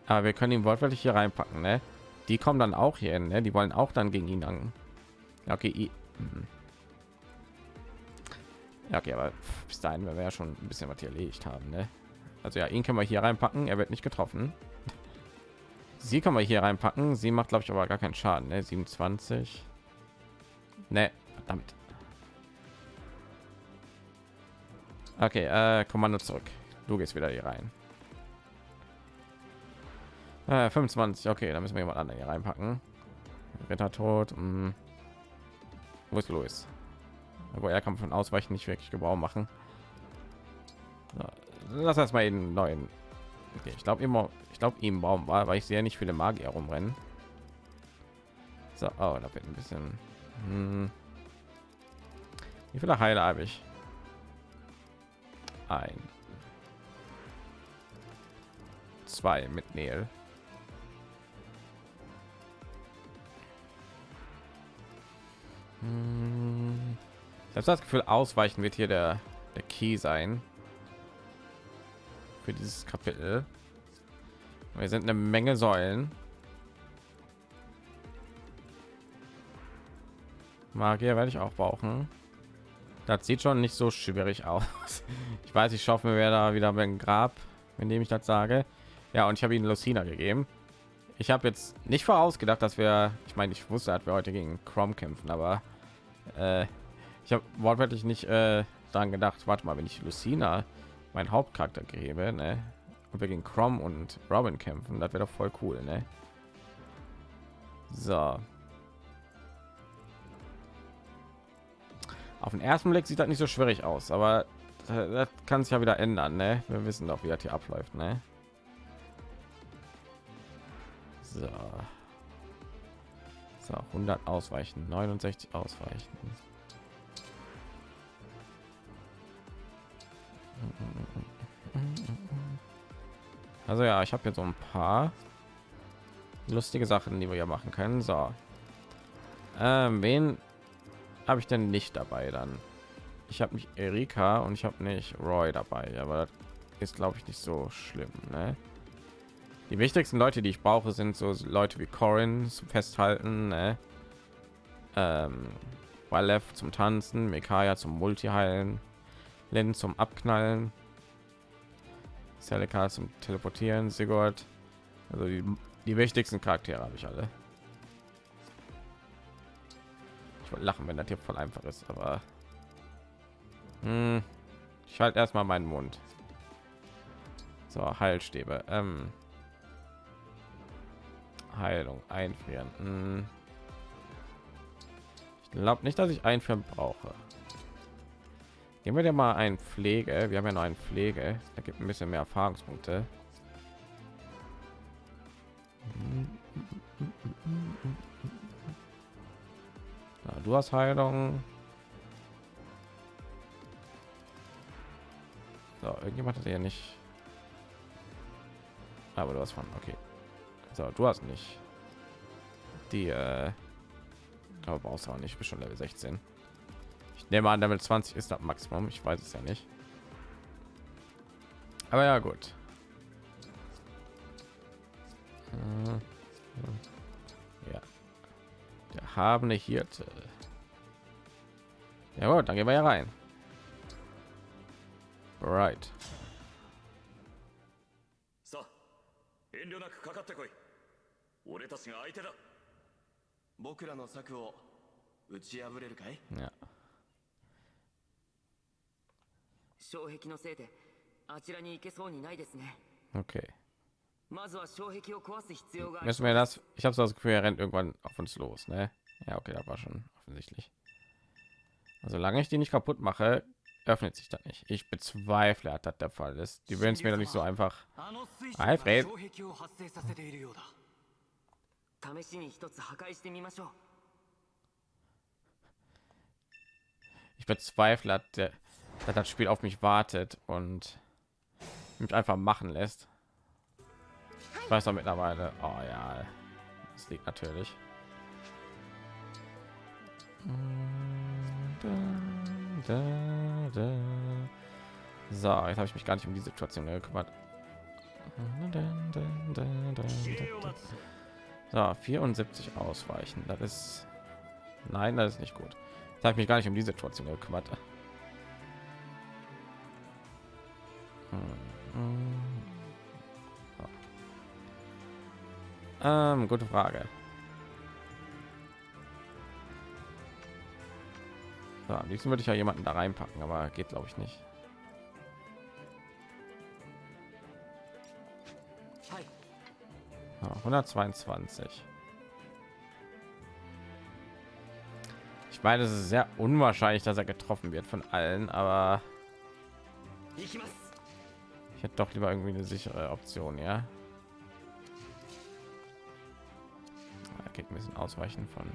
Aber wir können ihn wortwörtlich hier reinpacken, ne? Die kommen dann auch hier hin, ne? Die wollen auch dann gegen ihn an. Ja, okay. Mhm. Ja, okay, aber bis dahin, wenn wir ja schon ein bisschen was hier erledigt haben, ne? Also ja, ihn können wir hier reinpacken. Er wird nicht getroffen. Sie kann man hier reinpacken. Sie macht, glaube ich, aber gar keinen Schaden. Ne? 27. Ne, damit. Okay, äh, Kommando zurück. Du gehst wieder hier rein. Äh, 25. Okay, dann müssen wir jemand anderen hier reinpacken. Ritter tot. Mh. Wo ist Louis? Aber er kann von Ausweichen nicht wirklich Gebrauch machen. So, lass erstmal den neuen. Okay, ich glaube immer, ich glaube ihm Baum war, weil ich sehe nicht viele Magier rumrennen. So, oh, da wird ein bisschen. Hm. Wie viele Heile habe ich? Ein. Zwei mit Neil. Hm. Ich habe das Gefühl, ausweichen wird hier der, der Key sein für dieses Kapitel. Wir sind eine Menge Säulen. Magier werde ich auch brauchen. Das sieht schon nicht so schwierig aus. Ich weiß, ich schaffe mir da wieder beim Grab, indem ich das sage. Ja, und ich habe ihnen Lucina gegeben. Ich habe jetzt nicht vorausgedacht, dass wir, ich meine, ich wusste, dass wir heute gegen Chrome kämpfen, aber äh, ich habe wortwörtlich nicht äh, daran gedacht. Warte mal, wenn ich Lucina mein Hauptcharakter gebe, ne? Und wir gegen Chrome und Robin kämpfen, das wäre doch voll cool, ne? So. Auf den ersten Blick sieht das nicht so schwierig aus, aber das kann sich ja wieder ändern, ne? Wir wissen doch, wie das hier abläuft, ne? So. So, 100 ausweichen, 69 ausweichen. Also ja, ich habe jetzt so ein paar lustige Sachen, die wir ja machen können. So, ähm, wen habe ich denn nicht dabei dann? Ich habe nicht Erika und ich habe nicht Roy dabei, aber ist glaube ich nicht so schlimm. Ne? Die wichtigsten Leute, die ich brauche, sind so Leute wie Corin zum Festhalten, ne? ähm, zum Tanzen, Mekaya zum Multi-Heilen, Len zum Abknallen, Celica zum Teleportieren, Sigurd. Also die, die wichtigsten Charaktere habe ich alle. Ich wollte lachen, wenn das hier voll einfach ist, aber hm, ich halte erstmal meinen Mund. So, Heilstäbe. Ähm, Heilung einfrieren. Hm. Ich glaube nicht, dass ich einfrieren brauche. Gehen wir dir mal ein Pflege. Wir haben ja noch ein Pflege. Da gibt ein bisschen mehr Erfahrungspunkte. Du hast Heilung. So, irgendjemand hat ja nicht. Aber du hast von okay. So, du hast nicht. Die äh, aber brauchst auch nicht. Ich bin schon Level 16. Ich nehme an, damit 20 ist das Maximum. Ich weiß es ja nicht. Aber ja, gut. Ja. Der habene Hirte. Ja gut, dann gehen wir ja rein. Right. So. 遠慮なくかかってこい。俺たちが相手だ。僕らの策を打ち破れるかい Ja. 障壁のせいであちらに行けそうにないですね Okay. まずは障壁を壊す必要があり Müssen wir das? Ich habe so das Gefühl, er rennt irgendwann auf uns los, ne? Ja, okay, das war schon offensichtlich. Also, solange ich die nicht kaputt mache, öffnet sich das nicht. Ich bezweifle, dass das der Fall ist. Die würden es mir doch nicht so einfach. あの水晶 はい、が Fred 障壁を発生させているようだ試しに一つ破壊してみましょう Ich bezweifle, dass, der, dass das Spiel auf mich wartet und mich einfach machen lässt. Ich weiß doch mittlerweile. Oh ja, das liegt natürlich. So, jetzt habe ich mich gar nicht um die Situation gekümmert. So, 74 ausweichen. Das ist nein, das ist nicht gut. Jetzt habe ich mich gar nicht um die Situation gekümmert. So. Ähm, gute Frage. So, am liebsten würde ich ja jemanden da reinpacken, aber geht glaube ich nicht. Ja, 122. Ich meine, es ist sehr unwahrscheinlich, dass er getroffen wird von allen, aber ich hätte doch lieber irgendwie eine sichere Option, ja. Er geht ein bisschen ausweichen von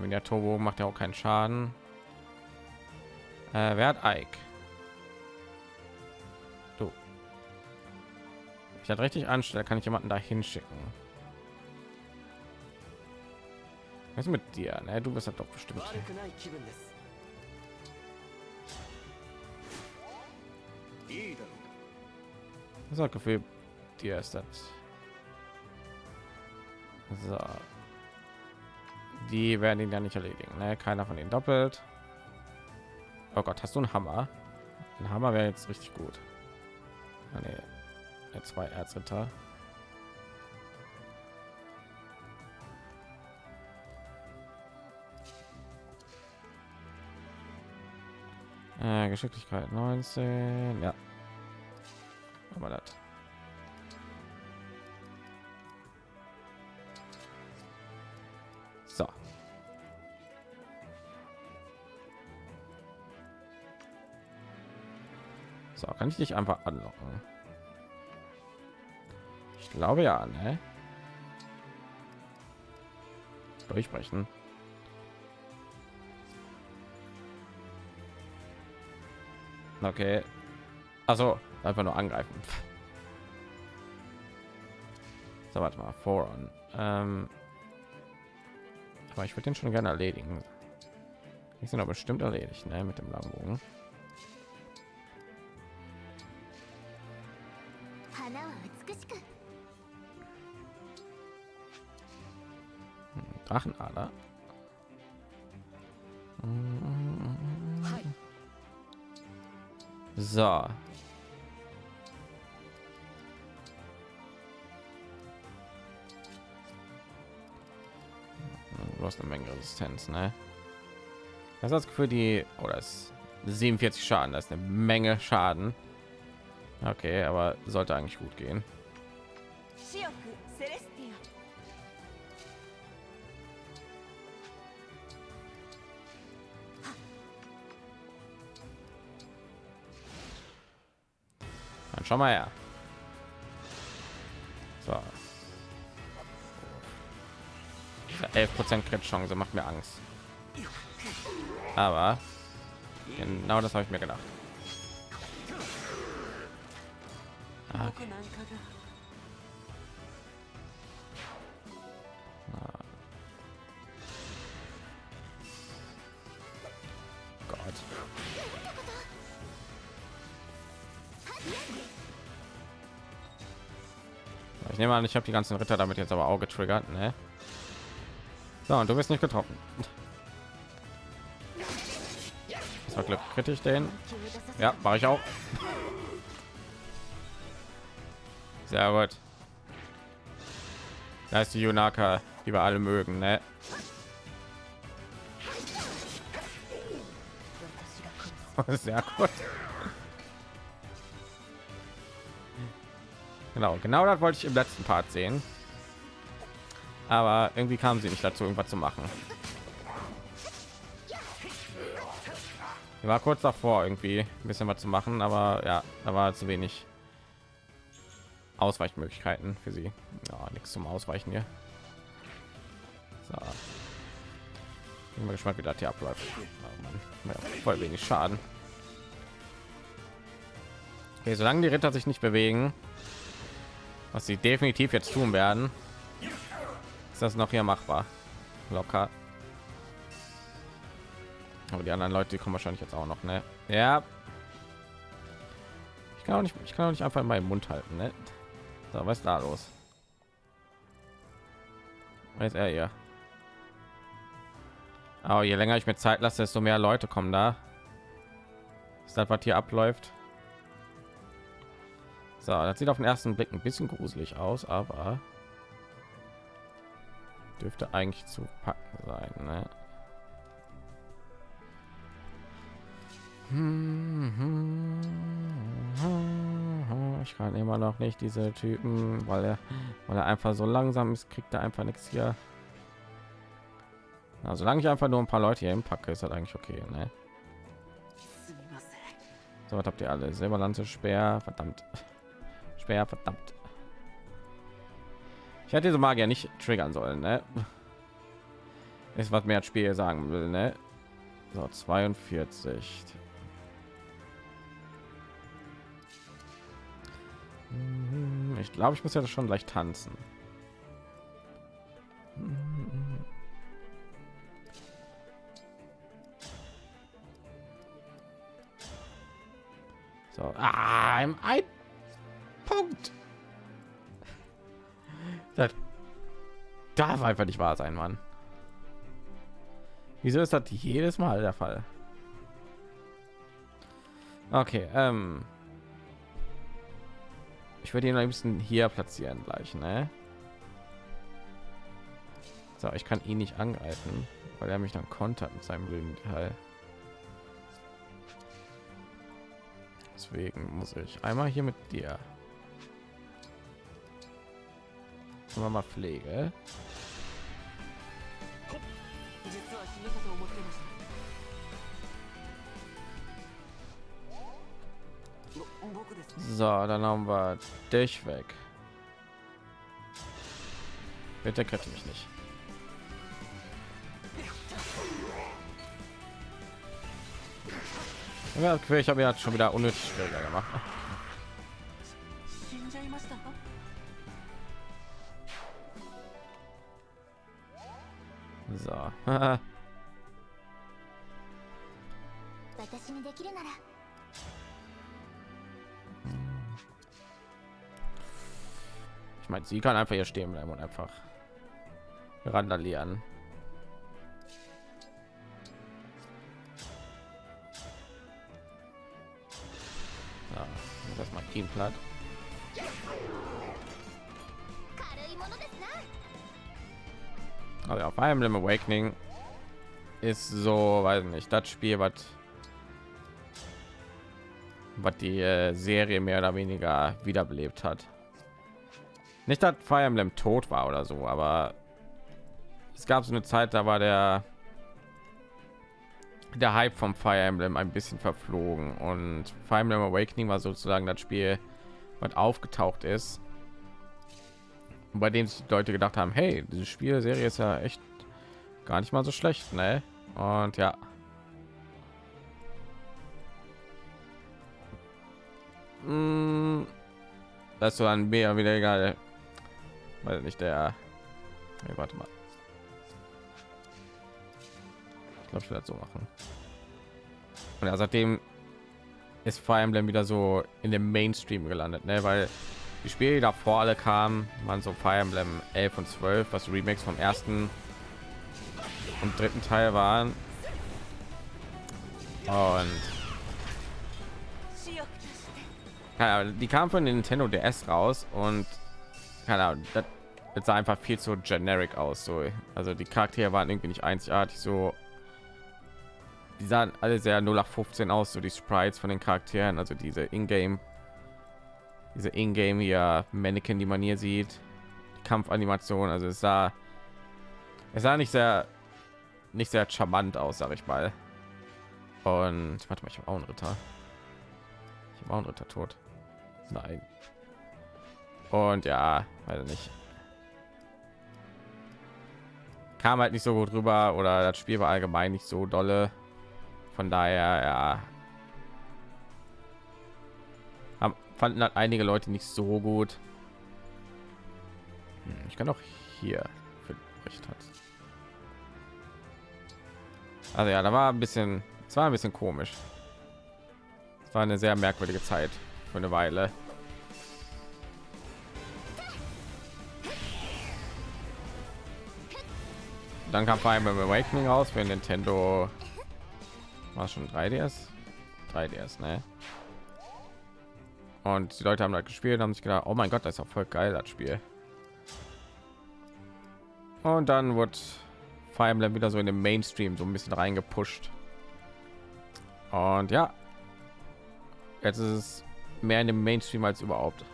wenn der Turbo macht ja auch keinen Schaden. Äh, wer hat Ike? Du. Ich hatte richtig anstelle, kann ich jemanden da hinschicken. Was mit dir? Ne? Du bist ja doch bestimmt. Das Gefühl, dir ist das. So. Die werden ihn ja nicht erledigen. Ne? Keiner von ihnen doppelt. Oh Gott, hast du einen Hammer? Ein Hammer wäre jetzt richtig gut. Ah, nee. Zwei Erzritter. Äh, Geschicklichkeit 19. Ja. Aber das. So, kann ich dich einfach anlocken? Ich glaube ja, ne? Durchbrechen. Okay. Also einfach nur angreifen. So, warte mal, voran. Ähm, aber ich würde den schon gerne erledigen. Die sind aber bestimmt erledigt, ne, mit dem Langbogen. Drachenader. So. Du hast eine Menge Resistenz, ne? Das das Gefühl, die oder ist 47 Schaden, das ist eine Menge Schaden. Okay, aber sollte eigentlich gut gehen. Schau mal her. So. 11 Prozent Crit Chance macht mir Angst. Aber genau das habe ich mir gedacht. Ah, 僕 nehme an, ich habe die ganzen Ritter damit jetzt aber auch getriggert, ne? So, und du bist nicht getroffen. Das war Glück. Kritisch den. Ja, mache ich auch. Sehr gut. Da ist die Junaka, die wir alle mögen, ne? Sehr gut. Genau, genau das wollte ich im letzten Part sehen. Aber irgendwie kam sie nicht dazu, irgendwas zu machen. Ich war kurz davor, irgendwie ein bisschen was zu machen, aber ja, da war zu wenig Ausweichmöglichkeiten für sie. Ja, nichts zum Ausweichen hier. So. Bin mal gespannt, wie das hier abläuft. Oh ja, voll wenig Schaden. Okay, solange die Ritter sich nicht bewegen, was sie definitiv jetzt tun werden, ist das noch hier machbar. Locker. Aber die anderen Leute die kommen wahrscheinlich jetzt auch noch, ne? Ja. Ich kann auch nicht, ich kann auch nicht einfach in meinen Mund halten, ne? So, was ist da los? Ist er hier? Aber je länger ich mir Zeit lasse, desto mehr Leute kommen da. Ist das, was hier abläuft? So, das sieht auf den ersten Blick ein bisschen gruselig aus, aber dürfte eigentlich zu packen sein. Ne? Ich kann immer noch nicht diese Typen, weil er, weil er einfach so langsam ist, kriegt er einfach nichts hier. Also solange ich einfach nur ein paar Leute hier packe, ist das eigentlich okay. Ne? So, was habt ihr alle? Silberlanze, Speer, verdammt. Speer, verdammt. Ich hätte diese Magier nicht triggern sollen, ne? Ist was mehr Spiel sagen will, ne? So, 42. Ich glaube, ich muss ja schon leicht tanzen. So, ah, im ein Punkt. Das darf einfach nicht wahr sein, Mann. Wieso ist das jedes Mal der Fall? Okay, ähm ich würde ihn ein bisschen hier platzieren gleich, ne? So, ich kann ihn nicht angreifen, weil er mich dann kontert mit seinem blöden Teil. Deswegen muss ich einmal hier mit dir. Wir mal Pflege. So, dann haben wir dich weg. Bitte könnte mich nicht. Ja, ich habe ja schon wieder unnötig schwieriger gemacht. So. ich meine, sie kann einfach hier stehen bleiben und einfach randalieren. Ja, das mal Team platt. Also auf Fire Emblem Awakening. Ist so, weiß nicht, das Spiel, was was die äh, Serie mehr oder weniger wiederbelebt hat. Nicht, dass Fire Emblem tot war oder so, aber es gab so eine Zeit, da war der der Hype vom Fire Emblem ein bisschen verflogen. Und Fire Emblem Awakening war sozusagen das Spiel, was aufgetaucht ist, bei dem sich Leute gedacht haben, hey, diese Spielserie ist ja echt gar nicht mal so schlecht, ne? Und ja. Mm, das so ein mehr wieder egal, weil nicht der. Nee, warte mal. Ich glaube, ich werde so machen. Und ja, seitdem ist Fire Emblem wieder so in dem Mainstream gelandet, ne? Weil die Spiele die davor alle kamen, waren so Fire Emblem 11 und 12, was Remakes vom ersten und dritten Teil waren. Und ja, die kamen von Nintendo DS raus und keine Ahnung, das, das sah einfach viel zu generic aus. So, also die Charaktere waren irgendwie nicht einzigartig. So die sahen alle sehr 0815 aus, so die Sprites von den Charakteren, also diese Ingame, diese Ingame hier Mannequin, die man hier sieht, Kampfanimation, also es sah, es sah nicht sehr, nicht sehr charmant aus, sag ich mal. Und warte mal, ich habe auch einen Ritter. Ich habe auch einen Ritter tot. Nein. Und ja, weiß nicht. Kam halt nicht so gut rüber oder das Spiel war allgemein nicht so dolle. Von daher, ja. Fanden halt einige Leute nicht so gut. Hm, ich kann auch hier für recht hat. Also ja, da war ein bisschen, es war ein bisschen komisch. Es war eine sehr merkwürdige Zeit für eine Weile. Dann kam Fire Emblem Awakening raus für Nintendo. War schon 3DS? 3DS, ne? Und die Leute haben halt gespielt haben sich gedacht, oh mein Gott, das ist auch voll geil, das Spiel. Und dann wird Fire Emblem wieder so in den Mainstream so ein bisschen reingepusht. Und ja, jetzt ist es mehr in dem Mainstream als überhaupt.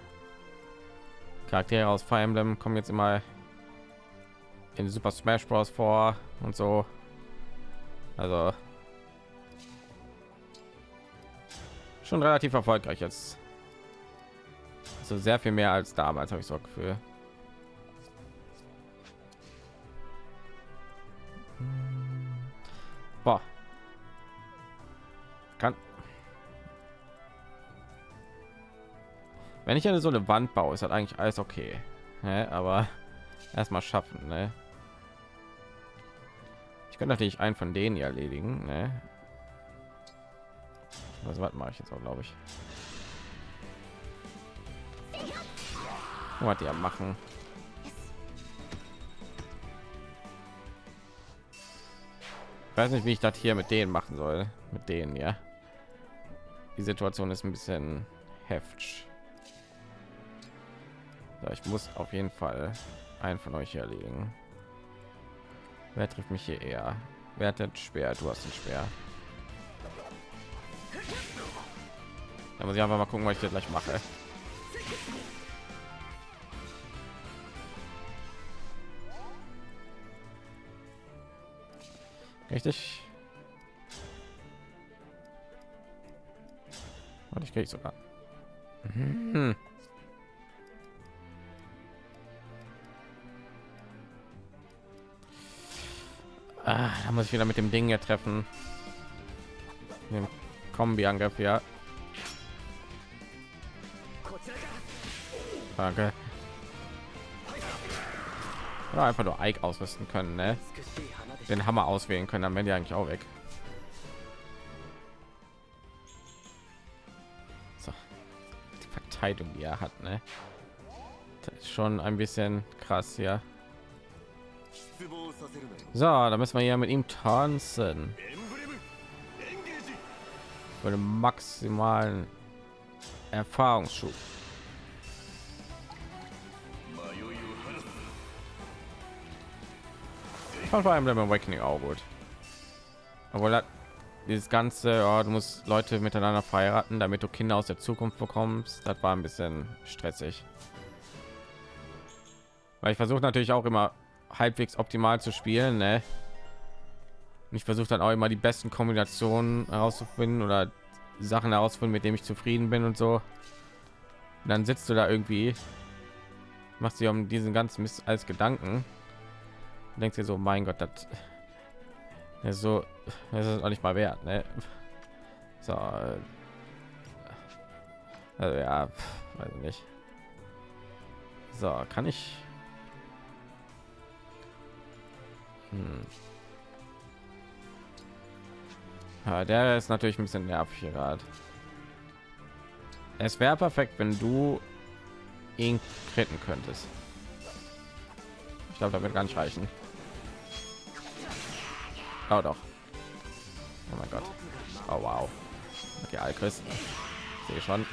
Charaktere aus Fire Emblem kommen jetzt immer in Super Smash Bros. vor und so. Also schon relativ erfolgreich jetzt. Also sehr viel mehr als damals habe ich so Gefühl. Boah. Kann wenn ich eine so eine Wand baue, ist halt eigentlich alles okay. Ne? Aber erstmal schaffen. Ne? Ich könnte natürlich einen von denen erledigen. Ne? Also, was mache ich jetzt auch, glaube ich. Was ja machen. Ich weiß nicht, wie ich das hier mit denen machen soll. Mit denen, ja. Die Situation ist ein bisschen heftig. So, ich muss auf jeden Fall einen von euch hier erledigen. Wer trifft mich hier eher? Wer hat schwer? Du hast ein schwer. Da muss ich einfach mal gucken, was ich hier gleich mache. Richtig. Und ich kriege sogar. Mhm. Ah, da muss ich wieder mit dem Ding hier treffen. Dem Kombi-Angriff, ja. Danke. Oder einfach nur Ike ausrüsten können, ne? Den Hammer auswählen können, dann werden die eigentlich auch weg. So. Die Verteidigung, die er hat, ne? Das ist schon ein bisschen krass, ja. So, da müssen wir ja mit ihm tanzen. Für den maximalen Erfahrungsschub. Fand vor allem beim Awakening auch gut. Aber dieses ganze, ja, du musst Leute miteinander verheiraten, damit du Kinder aus der Zukunft bekommst, das war ein bisschen stressig. Weil ich versuche natürlich auch immer halbwegs optimal zu spielen. Ne? Ich versuche dann auch immer die besten Kombinationen herauszufinden oder Sachen herausfinden, mit dem ich zufrieden bin und so. Und dann sitzt du da irgendwie, machst dir um diesen ganzen Mist als Gedanken. Und denkst dir so, mein Gott, das ist so, das ist auch nicht mal wert. Ne? So, äh, also ja, weiß nicht. So, kann ich hm. Ja, der ist natürlich ein bisschen nervig gerade. Es wäre perfekt, wenn du ihn kritten könntest. Ich glaube, damit gar nicht reichen. Oh doch. Oh mein Gott. Oh wow. Okay, Alchris. Sehe schon.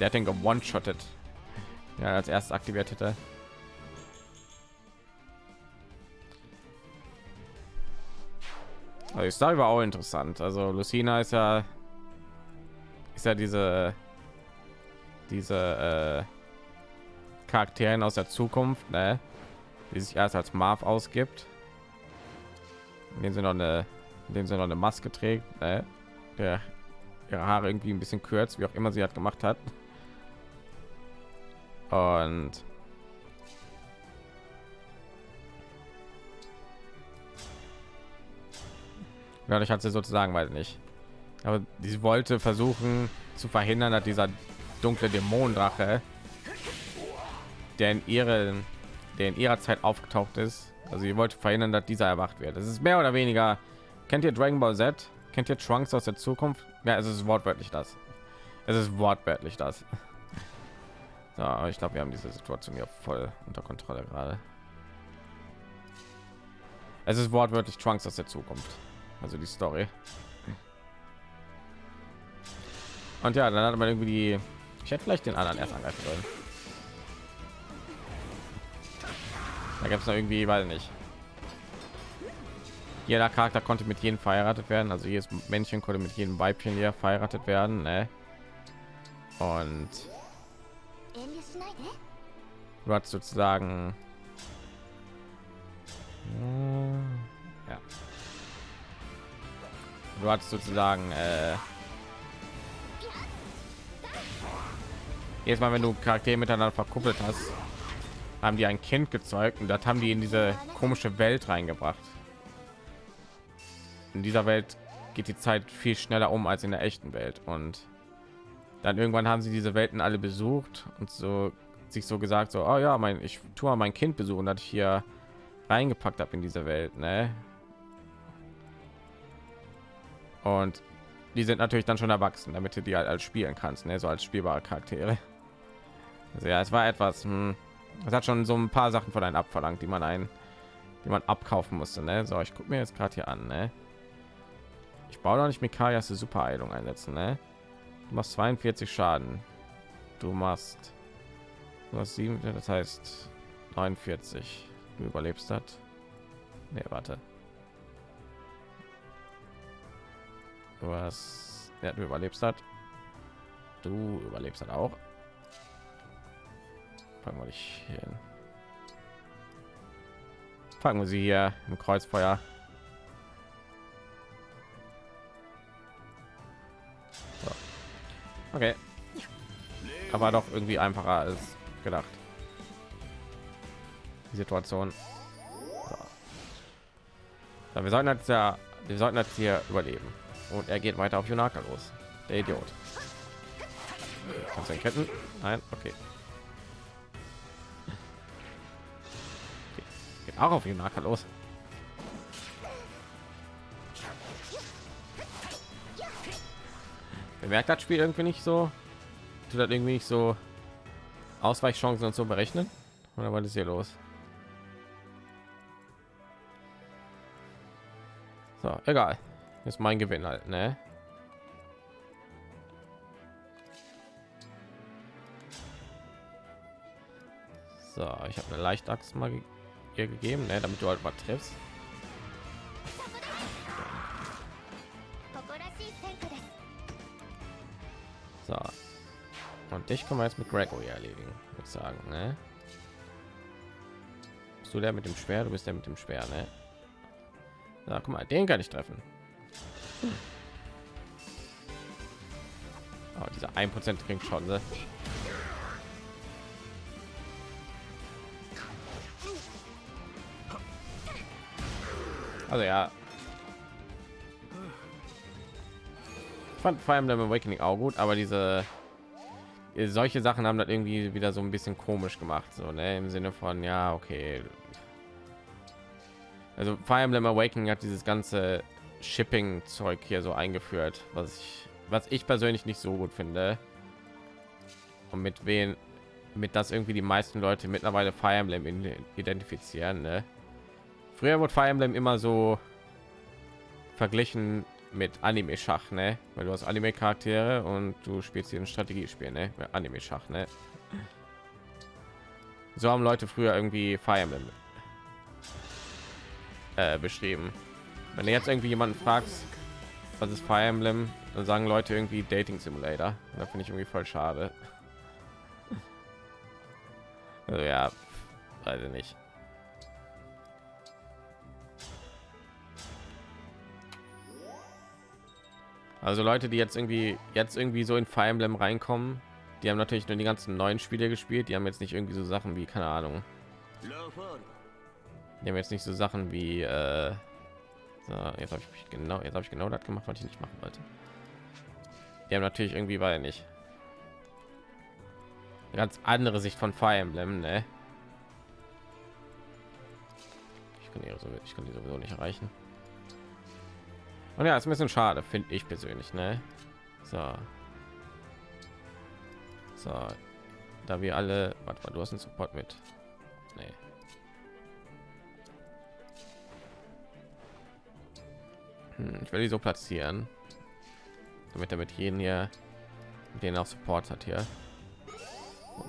Der hat den gewone-shottet. Ja, als erstes aktiviert hätte. Also Story war auch interessant. Also Lucina ist ja ist ja diese diese äh, Charakteren aus der Zukunft, ne? die sich erst als Marv ausgibt, in dem sie noch eine, in dem sie noch eine Maske trägt, ne? der ihre Haare irgendwie ein bisschen kürzt, wie auch immer sie hat gemacht hat. Und dadurch hat sie sozusagen, weiß nicht. Aber sie wollte versuchen zu verhindern, dass dieser dunkle Dämonendrache, der in ihren, der in ihrer Zeit aufgetaucht ist, also sie wollte verhindern, dass dieser erwacht wird. Das ist mehr oder weniger. Kennt ihr Dragon Ball Z? Kennt ihr Trunks aus der Zukunft? Ja, es ist wortwörtlich das. Es ist wortwörtlich das. So, ich glaube, wir haben diese Situation hier voll unter Kontrolle gerade. Es ist wortwörtlich Trunks aus der Zukunft. Also die Story. Und ja, dann hat man irgendwie die. Ich hätte vielleicht den anderen erst angreifen sollen. Da gab es noch irgendwie, weil nicht. Jeder Charakter konnte mit jedem verheiratet werden, also jedes Männchen konnte mit jedem Weibchen hier verheiratet werden. Ne? Und du hast sozusagen ja. Du hast sozusagen äh, jedes Mal, wenn du Charaktere miteinander verkuppelt hast, haben die ein Kind gezeugt und das haben die in diese komische Welt reingebracht. In dieser Welt geht die Zeit viel schneller um als in der echten Welt und dann irgendwann haben sie diese Welten alle besucht und so sich so gesagt so oh ja mein ich tue mein Kind besuchen dass ich hier reingepackt habe in diese Welt ne? und die sind natürlich dann schon erwachsen damit du die halt als spielen kannst ne? so als spielbare Charaktere also ja es war etwas hm, es hat schon so ein paar Sachen von einem abverlangt die man ein die man abkaufen musste ne? so ich gucke mir jetzt gerade hier an ne? ich baue doch nicht Mikayas super Heilung einsetzen ne? du machst 42 Schaden du machst du hast sieben das heißt 49 du überlebst das nee, warte du hast ja, du überlebst das du überlebst dann auch fangen wir dich hier hin. fangen wir sie hier im kreuzfeuer. So. okay. Aber doch irgendwie einfacher als gedacht. Die situation. So. So, wir sollten jetzt ja wir sollten jetzt hier überleben. Und er geht weiter auf Junaka los. Der Idiot. Kannst du ihn ketten nein? Okay geht auch auf Junaka los. Bemerkt das Spiel irgendwie nicht so? Tut das irgendwie nicht so Ausweichchancen und so berechnen? Oder was ist hier los? So egal. Ist mein Gewinn halt ne? So ich habe eine leicht Axt mal ihr gegeben ne, damit du halt mal triffst so und dich können wir jetzt mit Gregory erledigen würde ich sagen ne? Bist du der mit dem schwer du bist der mit dem schwer ne? Na, guck mal, den kann ich treffen. Oh, dieser ein Prozent Also ja. Ich fand Fire Emblem Awakening auch gut, aber diese solche Sachen haben das irgendwie wieder so ein bisschen komisch gemacht, so ne? im Sinne von ja, okay, also Fire Emblem Awakening hat dieses ganze Shipping Zeug hier so eingeführt, was ich was ich persönlich nicht so gut finde. Und mit wen mit das irgendwie die meisten Leute mittlerweile Fire Emblem identifizieren. Ne? Früher wurde Fire Emblem immer so verglichen mit Anime Schach, ne? Weil du hast Anime Charaktere und du spielst hier ein Strategiespiel, ne? Anime Schach, ne? So haben Leute früher irgendwie Fire Emblem äh, beschrieben. Wenn du jetzt irgendwie jemanden fragst, was ist Fire Emblem, dann sagen Leute irgendwie Dating Simulator. Da finde ich irgendwie voll schade. Also ja, weiß ich nicht. Also Leute, die jetzt irgendwie jetzt irgendwie so in Fire Emblem reinkommen, die haben natürlich nur die ganzen neuen Spiele gespielt. Die haben jetzt nicht irgendwie so Sachen wie keine Ahnung. Die haben jetzt nicht so Sachen wie äh, so, jetzt habe ich genau jetzt habe ich genau das gemacht, was ich nicht machen wollte. Die haben natürlich irgendwie weil nicht eine ganz andere Sicht von Fire Emblem, ne? Ich kann ich kann die sowieso nicht erreichen. Und ja, ist ein bisschen schade, finde ich persönlich, ne? So. So. Da wir alle, warte mal, du hast einen Support mit. Nee. Hm, ich will die so platzieren, damit er mit jeden hier, denen auch Support hat hier.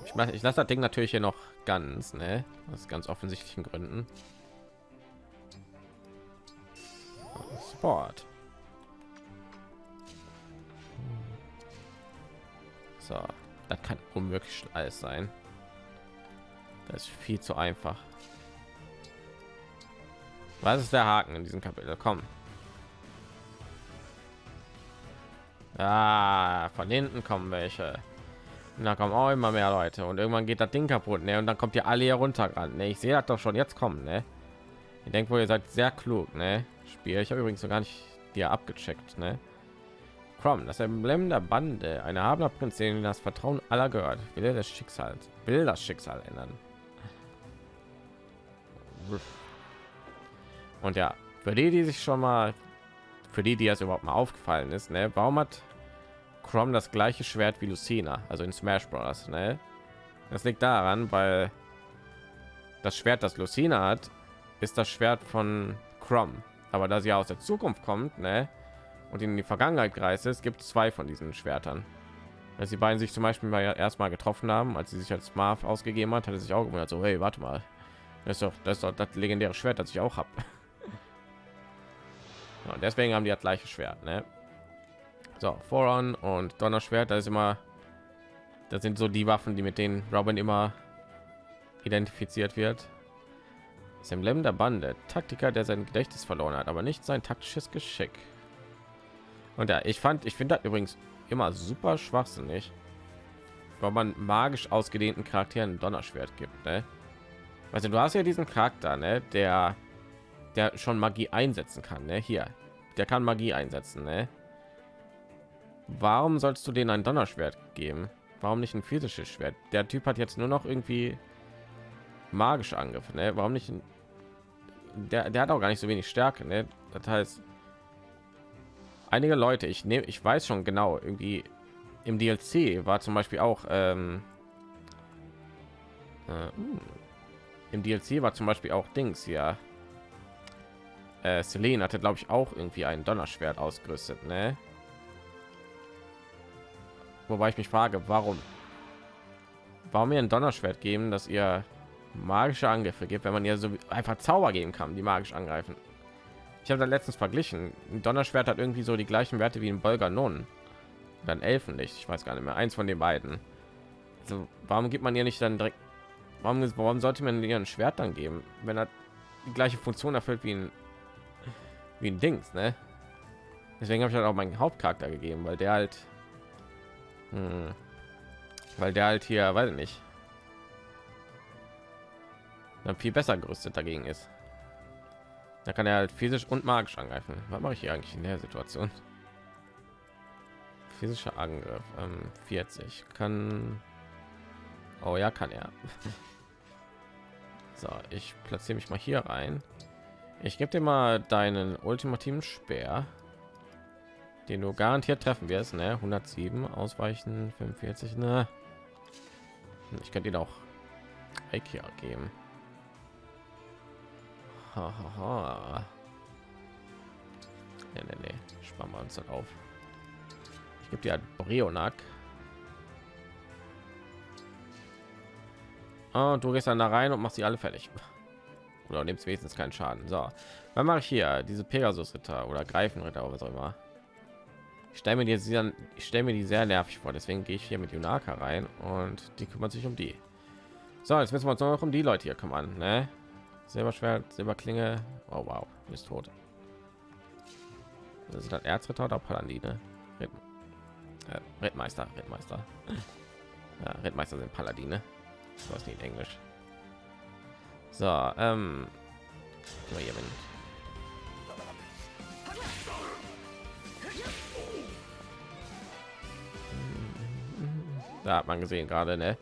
Ich, mach, ich lasse das Ding natürlich hier noch ganz, ne? Aus ganz offensichtlichen Gründen. Sport. So, das kann unmöglich alles sein. Das ist viel zu einfach. Was ist der Haken in diesem Kapitel? Komm. Ah, von hinten kommen welche. Da kommen auch immer mehr Leute und irgendwann geht das Ding kaputt, ne? Und dann kommt ihr alle hier runter ran. Ne? Ich sehe das doch schon jetzt kommen, ne? Ich denke wohl, ihr seid sehr klug, ne? Spiel. Ich habe übrigens so gar nicht dir abgecheckt, ne? Crom, das Emblem der Bande, eine Habler Prinzessin, das Vertrauen aller gehört, will das Schicksal, will das Schicksal ändern. Und ja, für die, die sich schon mal, für die, die es überhaupt mal aufgefallen ist, ne? Warum hat Crom das gleiche Schwert wie Lucina, also in Smash Bros. Ne? Das liegt daran, weil das Schwert, das Lucina hat, ist das Schwert von Crom. Aber da sie aus der Zukunft kommt, ne? Und in die Vergangenheit gereist ist, gibt es zwei von diesen Schwertern. Als die beiden sich zum Beispiel mal erstmal getroffen haben, als sie sich als Marv ausgegeben hat, hatte sich auch gewundert, so hey, warte mal, das ist doch das, ist doch das legendäre Schwert, das ich auch habe. Ja, deswegen haben die das gleiche Schwert, ne? So, Voron und Donnerschwert, das ist immer, das sind so die Waffen, die mit denen Robin immer identifiziert wird. Das Emblem der Bande, Taktiker, der sein Gedächtnis verloren hat, aber nicht sein taktisches Geschick. Und ja, ich fand, ich finde das übrigens immer super schwachsinnig, weil man magisch ausgedehnten Charakteren Donnerschwert gibt. Ne? Also du hast ja diesen Charakter, ne, der, der schon Magie einsetzen kann. Ne? Hier, der kann Magie einsetzen. Ne? warum sollst du denen ein Donnerschwert geben? Warum nicht ein physisches Schwert? Der Typ hat jetzt nur noch irgendwie magische Angriffe. Ne? Warum nicht? Ein, der, der hat auch gar nicht so wenig Stärke. Ne? Das heißt, einige Leute, ich nehme, ich weiß schon genau, irgendwie im DLC war zum Beispiel auch ähm, äh, uh, im DLC war zum Beispiel auch Dings ja. Äh, Selene hatte, glaube ich, auch irgendwie ein Donnerschwert ausgerüstet. Ne? Wobei ich mich frage, warum? Warum mir ein Donnerschwert geben, dass ihr magische Angriffe gibt, wenn man ihr so einfach Zauber geben kann, die magisch angreifen? Ich habe da letztens verglichen. Ein Donnerschwert hat irgendwie so die gleichen Werte wie ein Bolger Non. Dann Elfenlicht, ich weiß gar nicht mehr. Eins von den beiden. Also, warum gibt man ihr nicht dann direkt? Warum, warum sollte man ihr ein Schwert dann geben, wenn er die gleiche Funktion erfüllt wie ein wie ein Dings, ne? Deswegen habe ich halt auch meinen Hauptcharakter gegeben, weil der halt hm. Weil der halt hier, weiß ich nicht, dann viel besser gerüstet dagegen ist. Da kann er halt physisch und magisch angreifen. Was mache ich hier eigentlich in der Situation? Physischer Angriff ähm, 40 kann. Oh ja, kann er. so, ich platziere mich mal hier rein. Ich gebe dir mal deinen ultimativen Speer den du garantiert treffen wirst ne 107 ausweichen 45 ne ich könnte ihn auch geben ha, ha, ha. Nee, sparen wir uns dann auf ich gebe dir halt Brionak ah, du gehst dann da rein und machst sie alle fertig oder nimmst wenigstens keinen Schaden. So, was mache ich hier? Diese Pegasus-Ritter oder Greifenritter oder was auch immer. Ich stelle mir die mir die sehr nervig vor, deswegen gehe ich hier mit Junaka rein und die kümmert sich um die. So, jetzt müssen wir uns noch um die Leute hier kümmern, ne? Silberschwert, Silberklinge. Oh wow, ist tot. Das ist das Erzritter oder Paladine? Ritt, äh, Rittmeister, Rittmeister. Ja, Rittmeister sind Paladine. Was nicht in Englisch. So, ähm, hier bin. Da hat man gesehen gerade, ne?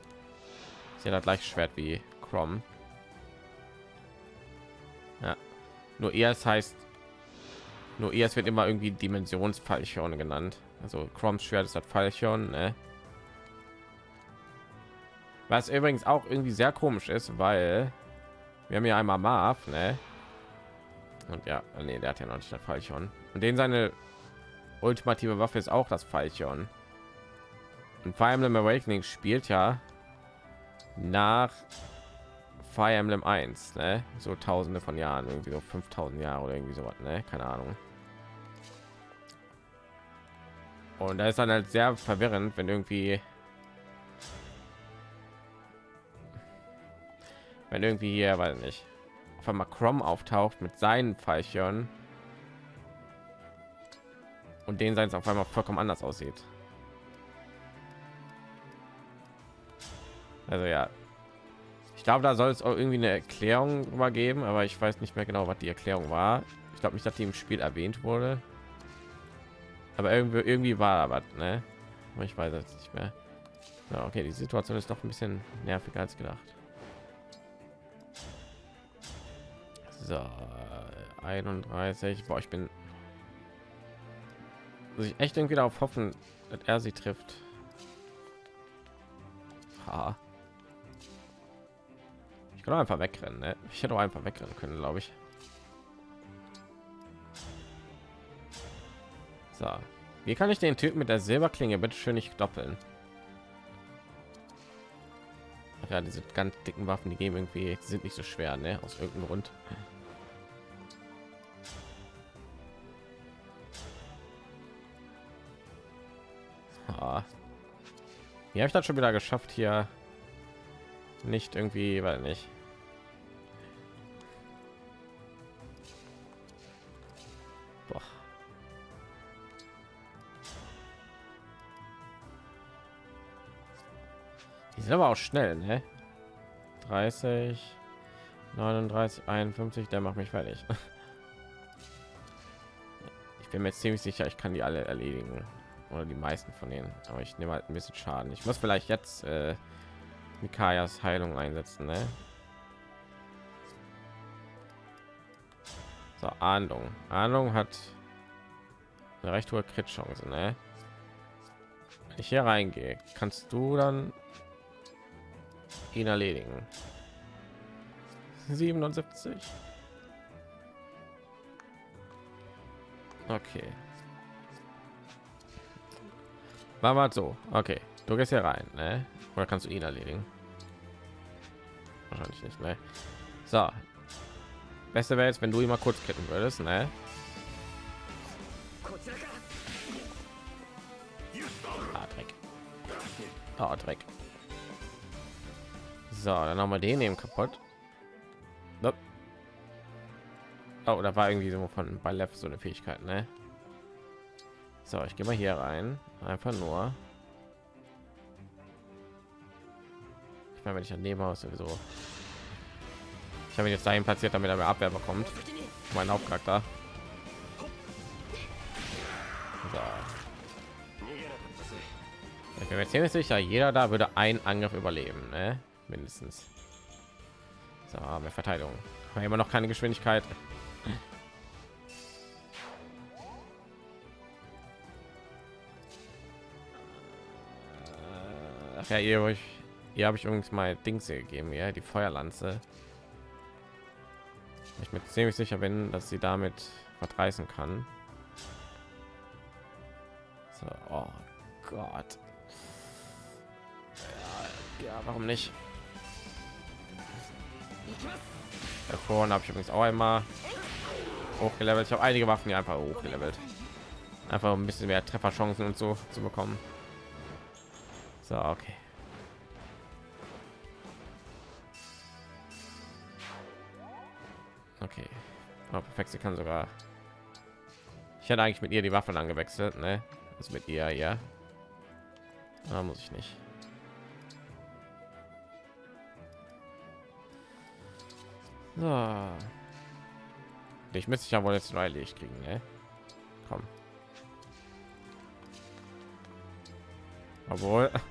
Sie hat gleich Schwert wie Crom. Nur es heißt nur es wird immer irgendwie Dimensionsfallchorn genannt. Also Chroms Schwert ist das Fallchorn, ne? Was übrigens auch irgendwie sehr komisch ist, weil wir haben ja einmal Marv, ne? Und ja, nee, der hat ja noch nicht das Fallchorn. Und den seine ultimative Waffe ist auch das Fallchorn. Und Fire Emblem Awakening spielt ja nach Fire Emblem 1, ne? So tausende von Jahren, irgendwie so 5000 Jahre oder irgendwie so was, ne? Keine Ahnung. Und da ist dann halt sehr verwirrend, wenn irgendwie wenn irgendwie hier, weil nicht auf einmal Chrome auftaucht mit seinen Pfeilchen und den sein auf einmal vollkommen anders aussieht. Also ja, ich glaube, da soll es auch irgendwie eine Erklärung übergeben, aber ich weiß nicht mehr genau, was die Erklärung war. Ich glaube nicht, dass die im Spiel erwähnt wurde, aber irgendwie irgendwie war da was, ne? Aber ich weiß es nicht mehr. Ja, okay, die Situation ist doch ein bisschen nerviger als gedacht. So, 31. Boah, ich bin muss ich echt irgendwie darauf hoffen, dass er sie trifft. Ha. Ich kann einfach wegrennen. Ne? Ich hätte auch einfach wegrennen können, glaube ich. So, wie kann ich den Typ mit der Silberklinge bitte schön nicht doppeln? Ja, diese ganz dicken Waffen, die gehen irgendwie sind nicht so schwer, ne? Aus irgendeinem Grund. Ah. Wie habe ich das schon wieder geschafft hier? Nicht irgendwie, weil nicht. Die sind aber auch schnell, ne? 30, 39, 51, der macht mich fertig. Ich bin mir ziemlich sicher, ich kann die alle erledigen oder die meisten von denen, aber ich nehme halt ein bisschen Schaden. Ich muss vielleicht jetzt äh, Mikayas Heilung einsetzen, ne? So, Ahndung. Ahndung hat eine recht hohe Crit-Chance, ne? Wenn ich hier reingehe, kannst du dann ihn erledigen. 77. Okay. War mal so. Okay, du gehst hier rein, ne? Oder kannst du ihn erledigen? Wahrscheinlich nicht, ne? So. Beste wäre jetzt, wenn du ihn mal kurz kitten würdest, ne? Ah, Dreck. Oh, Dreck. So, dann haben wir den eben kaputt. Nope. Oh, da war irgendwie so von bei Left so eine Fähigkeit, ne? So, ich gehe mal hier rein. Einfach nur. Ich meine, wenn ich daneben aus sowieso. Ich habe ihn jetzt dahin platziert, damit er mehr Abwehr bekommt. Mein Hauptcharakter. So. Ich bin mir ziemlich sicher, jeder da würde ein Angriff überleben, ne? Mindestens. So, mehr Verteidigung. Aber immer noch keine Geschwindigkeit. Ach ja, ihr euch, hier habe ich übrigens mal Dings gegeben, ja, die Feuerlanze. Ich bin ziemlich sicher bin, dass sie damit verdreißen kann. So, oh Gott. Ja, warum nicht? Davon habe ich übrigens auch einmal hochgelevelt. Ich habe einige Waffen hier einfach hochgelevelt. Einfach ein bisschen mehr Trefferchancen und so zu bekommen. So, okay. Okay. Oh, perfekt, sie kann sogar. Ich hätte eigentlich mit ihr die Waffen angewechselt, ne? Also mit ihr, ja. Da muss ich nicht. So. Ich müsste ja wohl jetzt neu Licht kriegen, ne? Komm. Obwohl.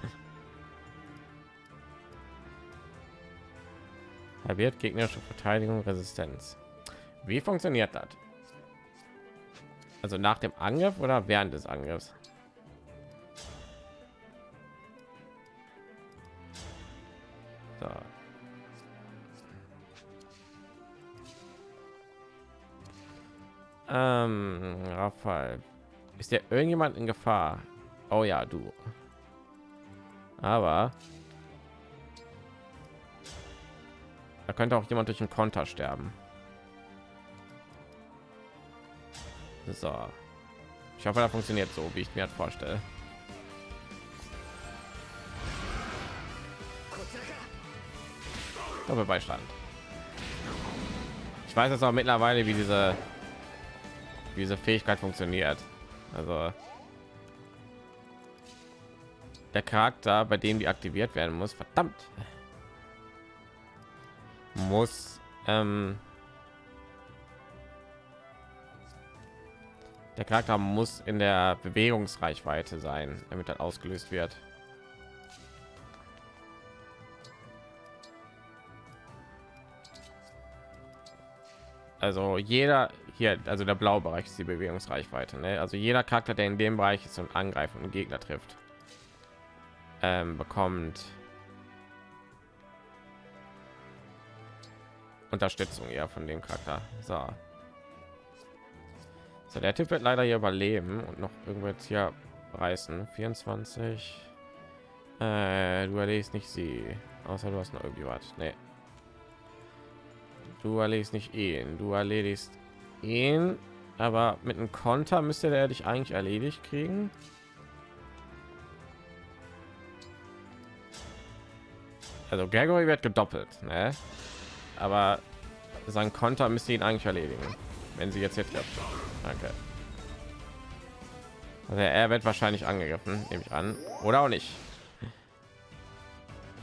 Halbiert gegnerische Verteidigung, Resistenz. Wie funktioniert das? Also nach dem Angriff oder während des Angriffs? Ähm, Raphael. Ist der irgendjemand in Gefahr? Oh ja, du. Aber da könnte auch jemand durch einen Konter sterben. So. Ich hoffe, da funktioniert so, wie ich mir das vorstelle. Doppelbeistand. Ich weiß jetzt auch mittlerweile, wie diese wie diese Fähigkeit funktioniert. Also der Charakter, bei dem die aktiviert werden muss, verdammt, muss ähm, der Charakter muss in der Bewegungsreichweite sein, damit das ausgelöst wird. Also jeder hier, also der blaue Bereich ist die Bewegungsreichweite. Ne? Also jeder Charakter, der in dem Bereich ist und angreift und Gegner trifft, ähm, bekommt Unterstützung ja von dem Charakter. So. so, der Typ wird leider hier überleben und noch irgendwo jetzt hier reißen. 24. Äh, du erledigst nicht sie, außer du hast noch irgendwie was. Nee. Du erledigst nicht ihn, du erledigst ihn, aber mit einem Konter müsste der dich eigentlich erledigt kriegen. Also Gregory wird gedoppelt, ne? aber sein Konter müsste ihn eigentlich erledigen, wenn sie jetzt hier trifft. Danke. Also er wird wahrscheinlich angegriffen, nehme ich an, oder auch nicht.